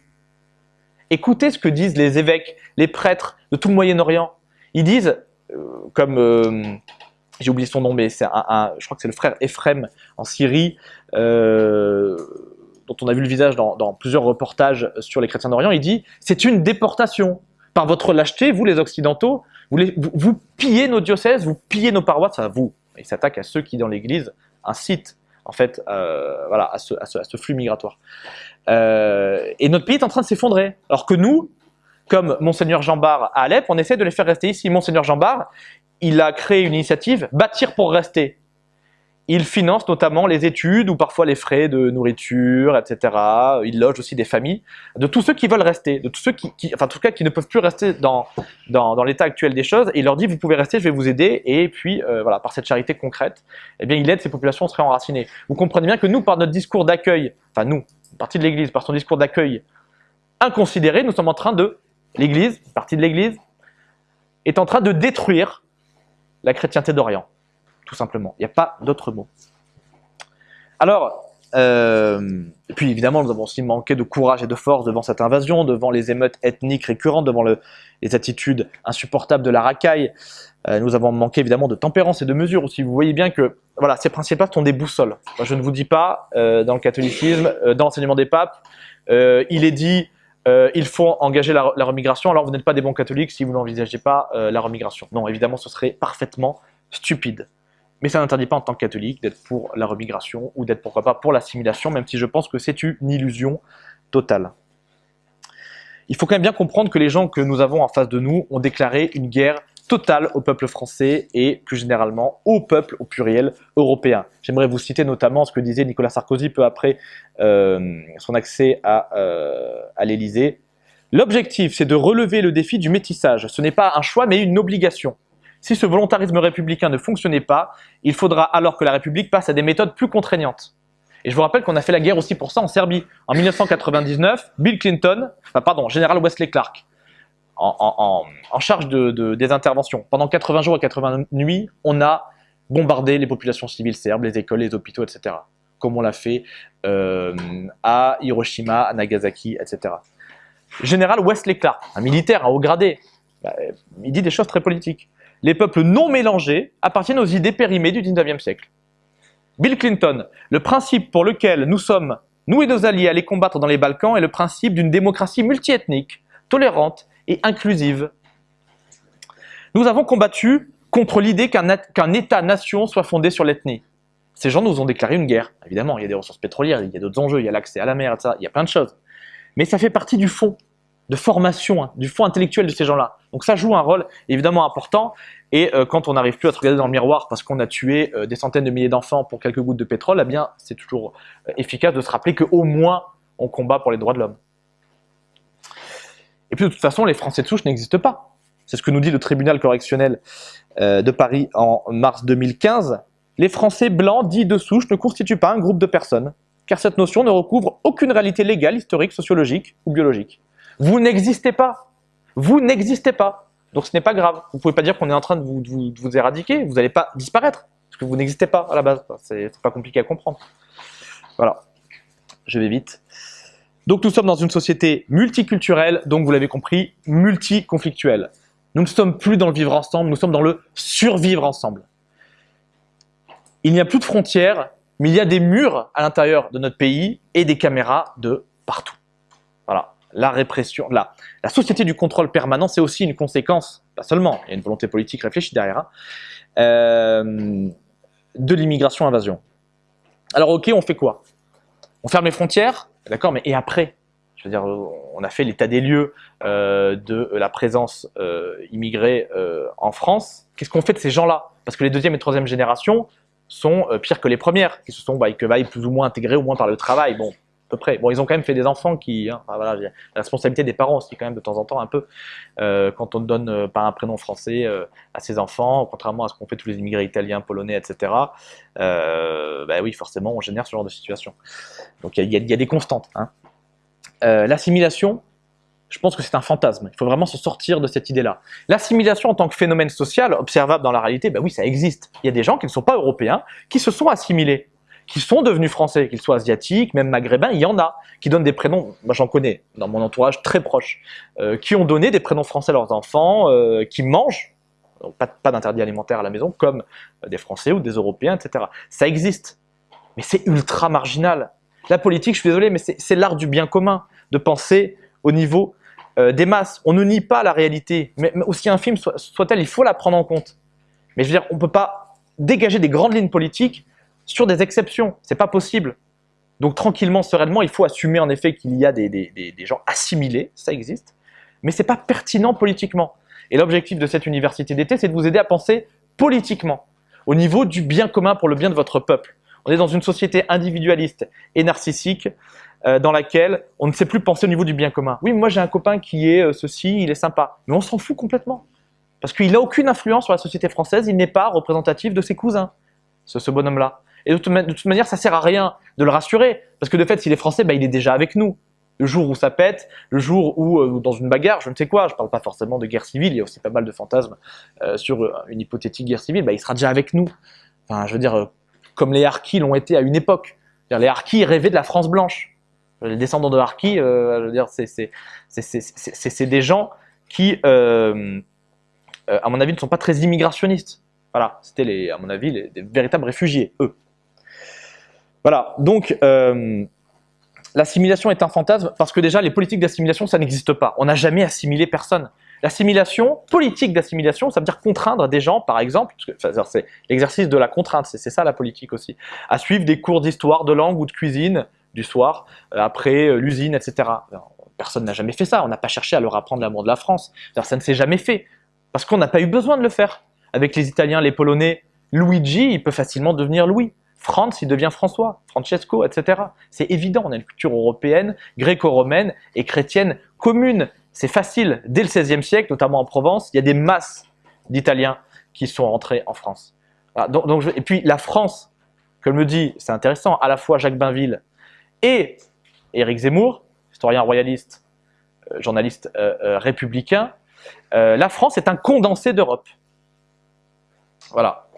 Écoutez ce que disent les évêques, les prêtres de tout le Moyen-Orient. Ils disent, euh, comme euh, j'ai oublié son nom, mais c'est un, je crois que c'est le frère Ephrem en Syrie, euh, dont on a vu le visage dans, plusieurs reportages sur les chrétiens d'Orient, il dit c'est une déportation. Par votre lâcheté, vous les Occidentaux, vous, vous, pillez nos diocèses, vous pillez nos paroisses, à vous. Il s'attaque à ceux qui dans l'Église incitent en fait, voilà, à ce, flux migratoire. Euh, et notre pays est en train de s'effondrer. Alors que nous, comme Monseigneur Jean Bar à Alep, on essaie de les faire rester ici. Monseigneur Jean Bar, il a créé une initiative, Bâtir pour rester. Il finance notamment les études ou parfois les frais de nourriture, etc. Il loge aussi des familles de tous ceux qui veulent rester, de tous ceux qui, enfin en tout cas qui ne peuvent plus rester dans, dans, l'état actuel des choses. Et il leur dit vous pouvez rester, je vais vous aider. Et puis euh, voilà, par cette charité concrète, eh bien il aide ces populations à se réenraciner. Vous comprenez bien que nous, par notre discours d'accueil, enfin nous, partie de l'Église, par son discours d'accueil inconsidéré, nous sommes en train de, l'Église, partie de l'Église, est en train de détruire la chrétienté d'Orient, tout simplement. Il n'y a pas d'autre mot. Alors, euh, et puis évidemment, nous avons aussi manqué de courage et de force devant cette invasion, devant les émeutes ethniques récurrentes, devant les attitudes insupportables de la racaille. Euh, nous avons manqué évidemment de tempérance et de mesure aussi. Vous voyez bien que voilà, ces principes sont des boussoles. je ne vous dis pas, euh, dans le catholicisme, dans l'enseignement des papes, il est dit il faut engager la, remigration, alors vous n'êtes pas des bons catholiques si vous n'envisagez pas la remigration. Non, évidemment, ce serait parfaitement stupide. Mais ça n'interdit pas en tant que catholique d'être pour la remigration ou d'être pourquoi pas pour l'assimilation, même si je pense que c'est une illusion totale. Il faut quand même bien comprendre que les gens que nous avons en face de nous ont déclaré une guerre totale au peuple français et plus généralement au peuple au pluriel européen. J'aimerais vous citer notamment ce que disait Nicolas Sarkozy peu après euh, son accès à, euh, à l'Élysée. L'objectif, c'est de relever le défi du métissage. Ce n'est pas un choix, mais une obligation. Si ce volontarisme républicain ne fonctionnait pas, il faudra alors que la République passe à des méthodes plus contraignantes. Et je vous rappelle qu'on a fait la guerre aussi pour ça en Serbie. En 1999, Bill Clinton, enfin pardon, général Wesley Clark, en, charge de, des interventions. Pendant 80 jours et 80 nuits, on a bombardé les populations civiles serbes, les écoles, les hôpitaux, etc. Comme on l'a fait euh, à Hiroshima, à Nagasaki, etc. Général Wesley Clark, un militaire, un haut gradé, bah, il dit des choses très politiques les peuples non mélangés appartiennent aux idées périmées du 19e siècle. Bill Clinton, le principe pour lequel nous sommes, nous et nos alliés, allés combattre dans les Balkans est le principe d'une démocratie multiethnique, tolérante et inclusive. Nous avons combattu contre l'idée qu'un État-nation soit fondé sur l'ethnie. Ces gens nous ont déclaré une guerre. Évidemment, il y a des ressources pétrolières, il y a d'autres enjeux, il y a l'accès à la mer, etc. Il y a plein de choses. Mais ça fait partie du fond de formation, hein, du fond intellectuel de ces gens-là. Donc ça joue un rôle évidemment important. Et euh, quand on n'arrive plus à se regarder dans le miroir parce qu'on a tué euh, des centaines de milliers d'enfants pour quelques gouttes de pétrole, eh bien c'est toujours euh, efficace de se rappeler qu'au moins on combat pour les droits de l'homme. De toute façon, les Français de souche n'existent pas. C'est ce que nous dit le tribunal correctionnel de Paris en mars 2015. Les Français blancs dits de souche ne constituent pas un groupe de personnes, car cette notion ne recouvre aucune réalité légale, historique, sociologique ou biologique. Vous n'existez pas. Vous n'existez pas. Donc ce n'est pas grave. Vous ne pouvez pas dire qu'on est en train de vous, vous, éradiquer. Vous n'allez pas disparaître. Parce que vous n'existez pas à la base. C'est pas compliqué à comprendre. Voilà. Je vais vite. Donc nous sommes dans une société multiculturelle, donc vous l'avez compris, multiconflictuelle. Nous ne sommes plus dans le vivre ensemble, nous sommes dans le survivre ensemble. Il n'y a plus de frontières, mais il y a des murs à l'intérieur de notre pays et des caméras de partout. Voilà la répression, la, la société du contrôle permanent, c'est aussi une conséquence, pas seulement, il y a une volonté politique réfléchie derrière, euh, de l'immigration-invasion. Alors ok, on fait quoi? On ferme les frontières, d'accord, mais et après Je veux dire, on a fait l'état des lieux euh, de la présence euh, immigrée en France. Qu'est-ce qu'on fait de ces gens-là? Parce que les deuxième et troisième générations sont pires que les premières, qui se sont bah, que, bah, plus ou moins intégrées au moins par le travail. Bon, Bon, ils ont quand même fait des enfants qui, hein, voilà, la responsabilité des parents aussi quand même de temps en temps un peu. Euh, quand on ne donne euh, pas un prénom français euh, à ses enfants, contrairement à ce qu'ont fait tous les immigrés italiens, polonais, etc. bah oui, forcément, on génère ce genre de situation. Donc il y, a des constantes. Hein. L'assimilation, je pense que c'est un fantasme. Il faut vraiment se sortir de cette idée-là. L'assimilation en tant que phénomène social observable dans la réalité, bah oui, ça existe. Il y a des gens qui ne sont pas européens, qui se sont assimilés qui sont devenus français, qu'ils soient asiatiques, même maghrébins, il y en a, qui donnent des prénoms, moi j'en connais dans mon entourage très proche, euh, qui ont donné des prénoms français à leurs enfants, euh, qui mangent, pas, pas d'interdit alimentaire à la maison, comme des Français ou des Européens, etc. Ça existe, mais c'est ultra marginal. La politique, je suis désolé, mais c'est l'art du bien commun, de penser au niveau euh, des masses. On ne nie pas la réalité, mais, aussi infime soit-elle, il faut la prendre en compte. Mais je veux dire, on ne peut pas dégager des grandes lignes politiques sur des exceptions. C'est pas possible. Donc tranquillement, sereinement, il faut assumer en effet qu'il y a des, gens assimilés, ça existe, mais c'est pas pertinent politiquement. Et l'objectif de cette université d'été, c'est de vous aider à penser politiquement, au niveau du bien commun pour le bien de votre peuple. On est dans une société individualiste et narcissique euh, dans laquelle on ne sait plus penser au niveau du bien commun. Oui, moi j'ai un copain qui est euh, ceci, il est sympa, mais on s'en fout complètement. Parce qu'il n'a aucune influence sur la société française, il n'est pas représentatif de ses cousins, ce bonhomme-là. Et de toute, manière, ça sert à rien de le rassurer. Parce que de fait, s'il est français, bah, il est déjà avec nous. Le jour où ça pète, le jour où, euh, dans une bagarre, je ne sais quoi, je ne parle pas forcément de guerre civile, il y a aussi pas mal de fantasmes euh, sur euh, une hypothétique guerre civile, bah, il sera déjà avec nous. Enfin, je veux dire, comme les Harkis l'ont été à une époque. Les Harkis rêvaient de la France blanche. Les descendants de Harkis, c'est des gens qui, à mon avis, ne sont pas très immigrationnistes. Voilà, c'était, à mon avis, des véritables réfugiés, eux. Voilà, donc euh, l'assimilation est un fantasme parce que déjà les politiques d'assimilation ça n'existe pas. On n'a jamais assimilé personne. L'assimilation, politique d'assimilation, ça veut dire contraindre des gens, par exemple, c'est l'exercice de la contrainte, c'est ça la politique aussi, à suivre des cours d'histoire, de langue ou de cuisine du soir, euh, après euh, l'usine, etc. Personne n'a jamais fait ça, on n'a pas cherché à leur apprendre l'amour de la France, ça ne s'est jamais fait, parce qu'on n'a pas eu besoin de le faire. Avec les Italiens, les Polonais, Luigi, il peut facilement devenir Louis. France, il devient François, Francesco, etc. C'est évident, on a une culture européenne, gréco-romaine et chrétienne commune. C'est facile. Dès le XVIe siècle, notamment en Provence, il y a des masses d'Italiens qui sont entrés en France. et puis la France, comme me dit, c'est intéressant, à la fois Jacques Bainville et Éric Zemmour, historien royaliste, euh, journaliste euh, euh, républicain, la France est un condensé d'Europe. Voilà.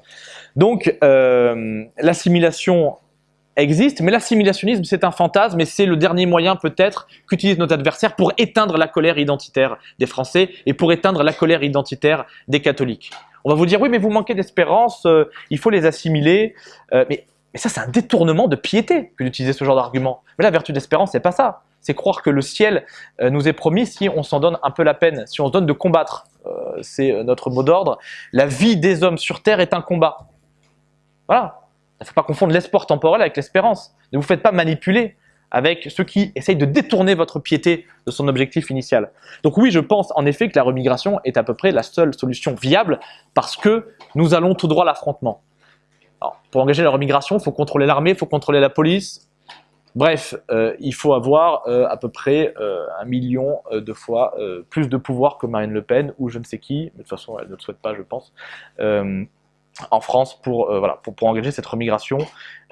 Donc, euh, l'assimilation existe, mais l'assimilationnisme, c'est un fantasme et c'est le dernier moyen peut-être qu'utilise notre adversaire pour éteindre la colère identitaire des Français et pour éteindre la colère identitaire des catholiques. On va vous dire, oui, mais vous manquez d'espérance, euh, il faut les assimiler. Euh, mais, ça, c'est un détournement de piété que d'utiliser ce genre d'argument. Mais la vertu d'espérance, c'est pas ça. C'est croire que le ciel nous est promis si on s'en donne un peu la peine, si on se donne de combattre. c'est notre mot d'ordre. La vie des hommes sur terre est un combat. Voilà. Il ne faut pas confondre l'espoir temporel avec l'espérance. Ne vous faites pas manipuler avec ceux qui essayent de détourner votre piété de son objectif initial. Donc oui, je pense en effet que la remigration est à peu près la seule solution viable parce que nous allons tout droit à l'affrontement. Pour engager la remigration, il faut contrôler l'armée, il faut contrôler la police. Bref, euh, il faut avoir euh, à peu près euh, un million de fois plus de pouvoir que Marine Le Pen ou je ne sais qui, mais de toute façon elle ne le souhaite pas je pense, en France pour, voilà, pour, pour, engager cette remigration.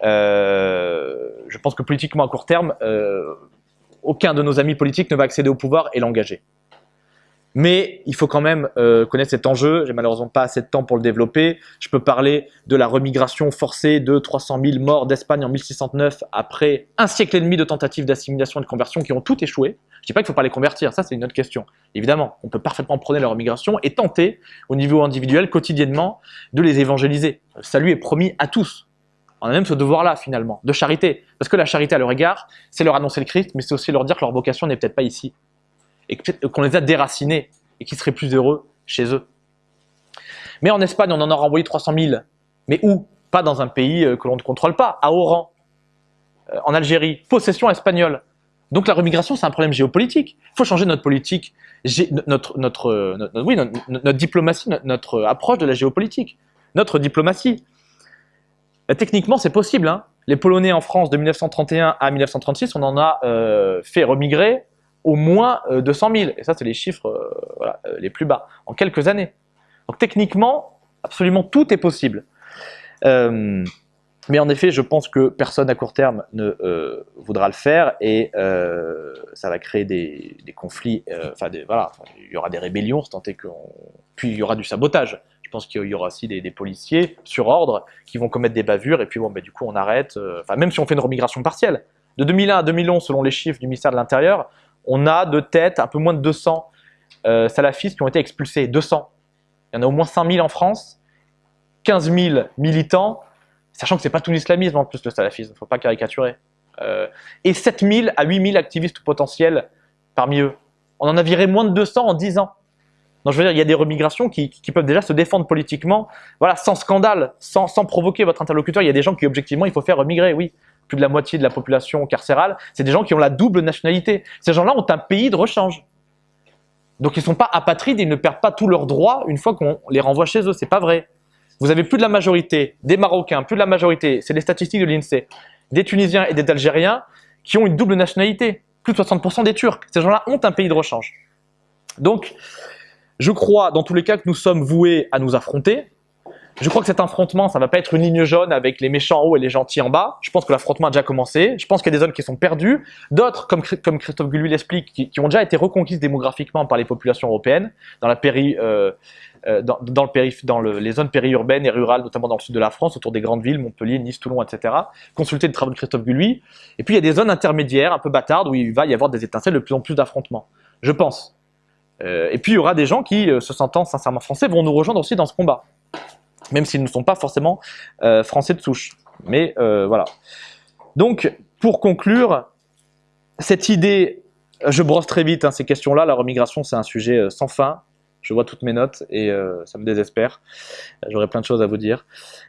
je pense que politiquement à court terme, aucun de nos amis politiques ne va accéder au pouvoir et l'engager. Mais il faut quand même euh, connaître cet enjeu. J'ai malheureusement pas assez de temps pour le développer. Je peux parler de la remigration forcée de 300 000 morts d'Espagne en 1609 après un siècle et demi de tentatives d'assimilation et de conversion qui ont toutes échoué. Je dis pas qu'il faut pas les convertir, ça c'est une autre question. Évidemment, on peut parfaitement prôner leur remigration et tenter au niveau individuel quotidiennement de les évangéliser. Le salut est promis à tous. On a même ce devoir-là finalement, de charité. Parce que la charité à leur égard, c'est leur annoncer le Christ, mais c'est aussi leur dire que leur vocation n'est peut-être pas ici et qu'on les a déracinés et qu'ils seraient plus heureux chez eux. Mais en Espagne, on en a renvoyé 300 000. Mais où? Pas dans un pays euh, que l'on ne contrôle pas, à Oran, euh, en Algérie, possession espagnole. Donc la remigration, c'est un problème géopolitique. Il faut changer notre politique, notre, diplomatie, notre, approche de la géopolitique, notre diplomatie. Euh, techniquement, c'est possible. Hein. Les Polonais en France de 1931 à 1936, on en a fait remigrer au moins 200 euh, 000. Et ça, c'est les chiffres euh, euh, les plus bas, en quelques années. Donc techniquement, absolument tout est possible. mais en effet, je pense que personne à court terme ne voudra le faire et ça va créer des, conflits. Enfin, voilà, il y aura des rébellions, tant que puis il y aura du sabotage. Je pense qu'il y aura aussi des, policiers sur ordre qui vont commettre des bavures et puis bon, bah, du coup on arrête. Enfin, même si on fait une remigration partielle. De 2001 à 2011, selon les chiffres du ministère de l'Intérieur, on a de tête un peu moins de 200 euh, salafistes qui ont été expulsés. 200. Il y en a au moins 5000 en France, 15 000 militants, sachant que ce n'est pas tout l'islamisme en plus le salafisme, il ne faut pas caricaturer. Euh, et 7000 à 8000 activistes potentiels parmi eux. On en a viré moins de 200 en 10 ans. Donc je veux dire, il y a des remigrations qui, peuvent déjà se défendre politiquement, voilà, sans scandale, sans, sans provoquer votre interlocuteur. Il y a des gens qui, objectivement, il faut faire remigrer, oui plus de la moitié de la population carcérale, c'est des gens qui ont la double nationalité. Ces gens-là ont un pays de rechange. Donc ils ne sont pas apatrides, ils ne perdent pas tous leurs droits une fois qu'on les renvoie chez eux. C'est pas vrai. Vous avez plus de la majorité des Marocains, plus de la majorité, c'est les statistiques de l'INSEE, des Tunisiens et des Algériens qui ont une double nationalité. Plus de 60% des Turcs. Ces gens-là ont un pays de rechange. Donc, je crois dans tous les cas que nous sommes voués à nous affronter, je crois que cet affrontement, ça va pas être une ligne jaune avec les méchants en haut et les gentils en bas. Je pense que l'affrontement a déjà commencé. Je pense qu'il y a des zones qui sont perdues. D'autres, comme, Christophe Gulluy l'explique, qui, ont déjà été reconquises démographiquement par les populations européennes, dans, la euh, euh, dans, le dans le, les zones périurbaines et rurales, notamment dans le sud de la France, autour des grandes villes, Montpellier, Nice, Toulon, etc. Consulter les travaux de Christophe Gulluy. Et puis il y a des zones intermédiaires, un peu bâtardes, où il va y avoir des étincelles de plus en plus d'affrontements. Je pense. Euh, et puis il y aura des gens qui, se sentant sincèrement français, vont nous rejoindre aussi dans ce combat même s'ils ne sont pas forcément euh, français de souche. Mais euh, voilà. Donc, pour conclure, cette idée, je brosse très vite hein, ces questions-là, la remigration c'est un sujet euh, sans fin, je vois toutes mes notes et ça me désespère. J'aurais plein de choses à vous dire.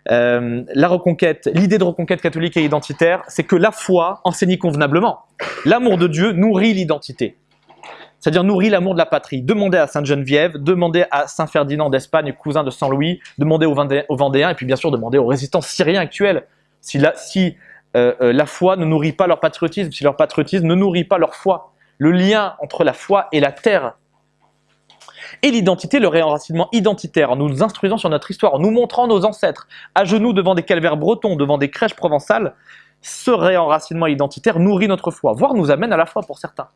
la reconquête, l'idée de reconquête catholique et identitaire, c'est que la foi enseigne convenablement. L'amour de Dieu nourrit l'identité c'est-à-dire nourrit l'amour de la patrie. Demandez à Sainte Geneviève, demandez à Saint Ferdinand d'Espagne, cousin de Saint Louis, demandez aux, Vendéens, et puis bien sûr demandez aux résistants syriens actuels. Si, la, si euh, euh, la foi ne nourrit pas leur patriotisme, si leur patriotisme ne nourrit pas leur foi, le lien entre la foi et la terre, et l'identité, le réenracinement identitaire, en nous instruisant sur notre histoire, en nous montrant nos ancêtres, à genoux devant des calvaires bretons, devant des crèches provençales, ce réenracinement identitaire nourrit notre foi, voire nous amène à la foi pour certains.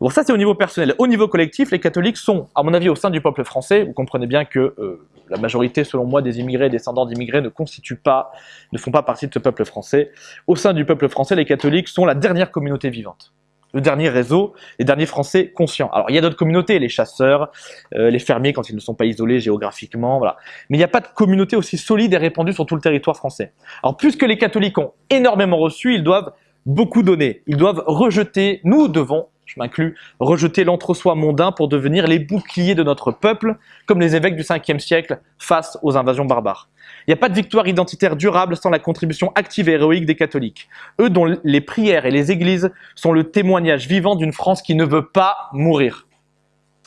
Bon, ça c'est au niveau personnel. Au niveau collectif, les catholiques sont, à mon avis, au sein du peuple français. Vous comprenez bien que euh, la majorité, selon moi, des immigrés, descendants d'immigrés, ne constituent pas, ne font pas partie de ce peuple français. Au sein du peuple français, les catholiques sont la dernière communauté vivante. Le dernier réseau, les derniers Français conscients. Alors, il y a d'autres communautés, les chasseurs, euh, les fermiers quand ils ne sont pas isolés géographiquement, voilà. Mais il n'y a pas de communauté aussi solide et répandue sur tout le territoire français. Alors, puisque les catholiques ont énormément reçu, ils doivent beaucoup donner. Ils doivent rejeter, nous devons je m'inclus, rejeter l'entre-soi mondain pour devenir les boucliers de notre peuple, comme les évêques du 5e siècle face aux invasions barbares. Il n'y a pas de victoire identitaire durable sans la contribution active et héroïque des catholiques. Eux dont les prières et les églises sont le témoignage vivant d'une France qui ne veut pas mourir.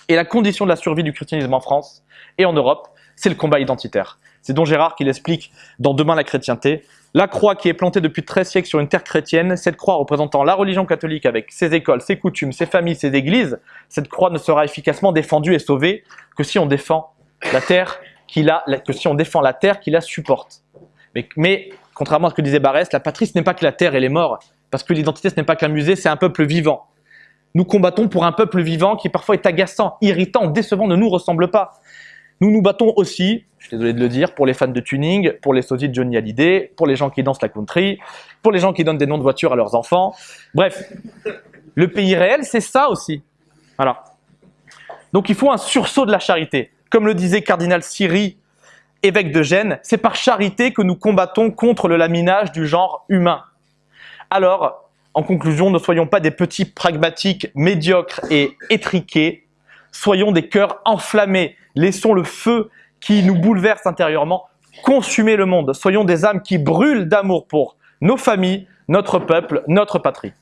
Et la condition de la survie du christianisme en France et en Europe, c'est le combat identitaire. C'est Don Gérard qui l'explique dans Demain la chrétienté. La croix qui est plantée depuis 13 siècles sur une terre chrétienne, cette croix représentant la religion catholique avec ses écoles, ses coutumes, ses familles, ses églises, cette croix ne sera efficacement défendue et sauvée que si on défend la terre qui la, que si on défend la terre qui la supporte. Mais, mais contrairement à ce que disait Barès, la patrie ce n'est pas que la terre et les morts, parce que l'identité ce n'est pas qu'un musée, c'est un peuple vivant. Nous combattons pour un peuple vivant qui parfois est agaçant, irritant, décevant, ne nous ressemble pas. Nous nous battons aussi, je suis désolé de le dire, pour les fans de tuning, pour les sosies de Johnny Hallyday, pour les gens qui dansent la country, pour les gens qui donnent des noms de voitures à leurs enfants. Bref, le pays réel, c'est ça aussi. Voilà. Donc il faut un sursaut de la charité. Comme le disait cardinal Siri, évêque de Gênes, c'est par charité que nous combattons contre le laminage du genre humain. Alors, en conclusion, ne soyons pas des petits pragmatiques médiocres et étriqués, soyons des cœurs enflammés, Laissons le feu qui nous bouleverse intérieurement consumer le monde. Soyons des âmes qui brûlent d'amour pour nos familles, notre peuple, notre patrie.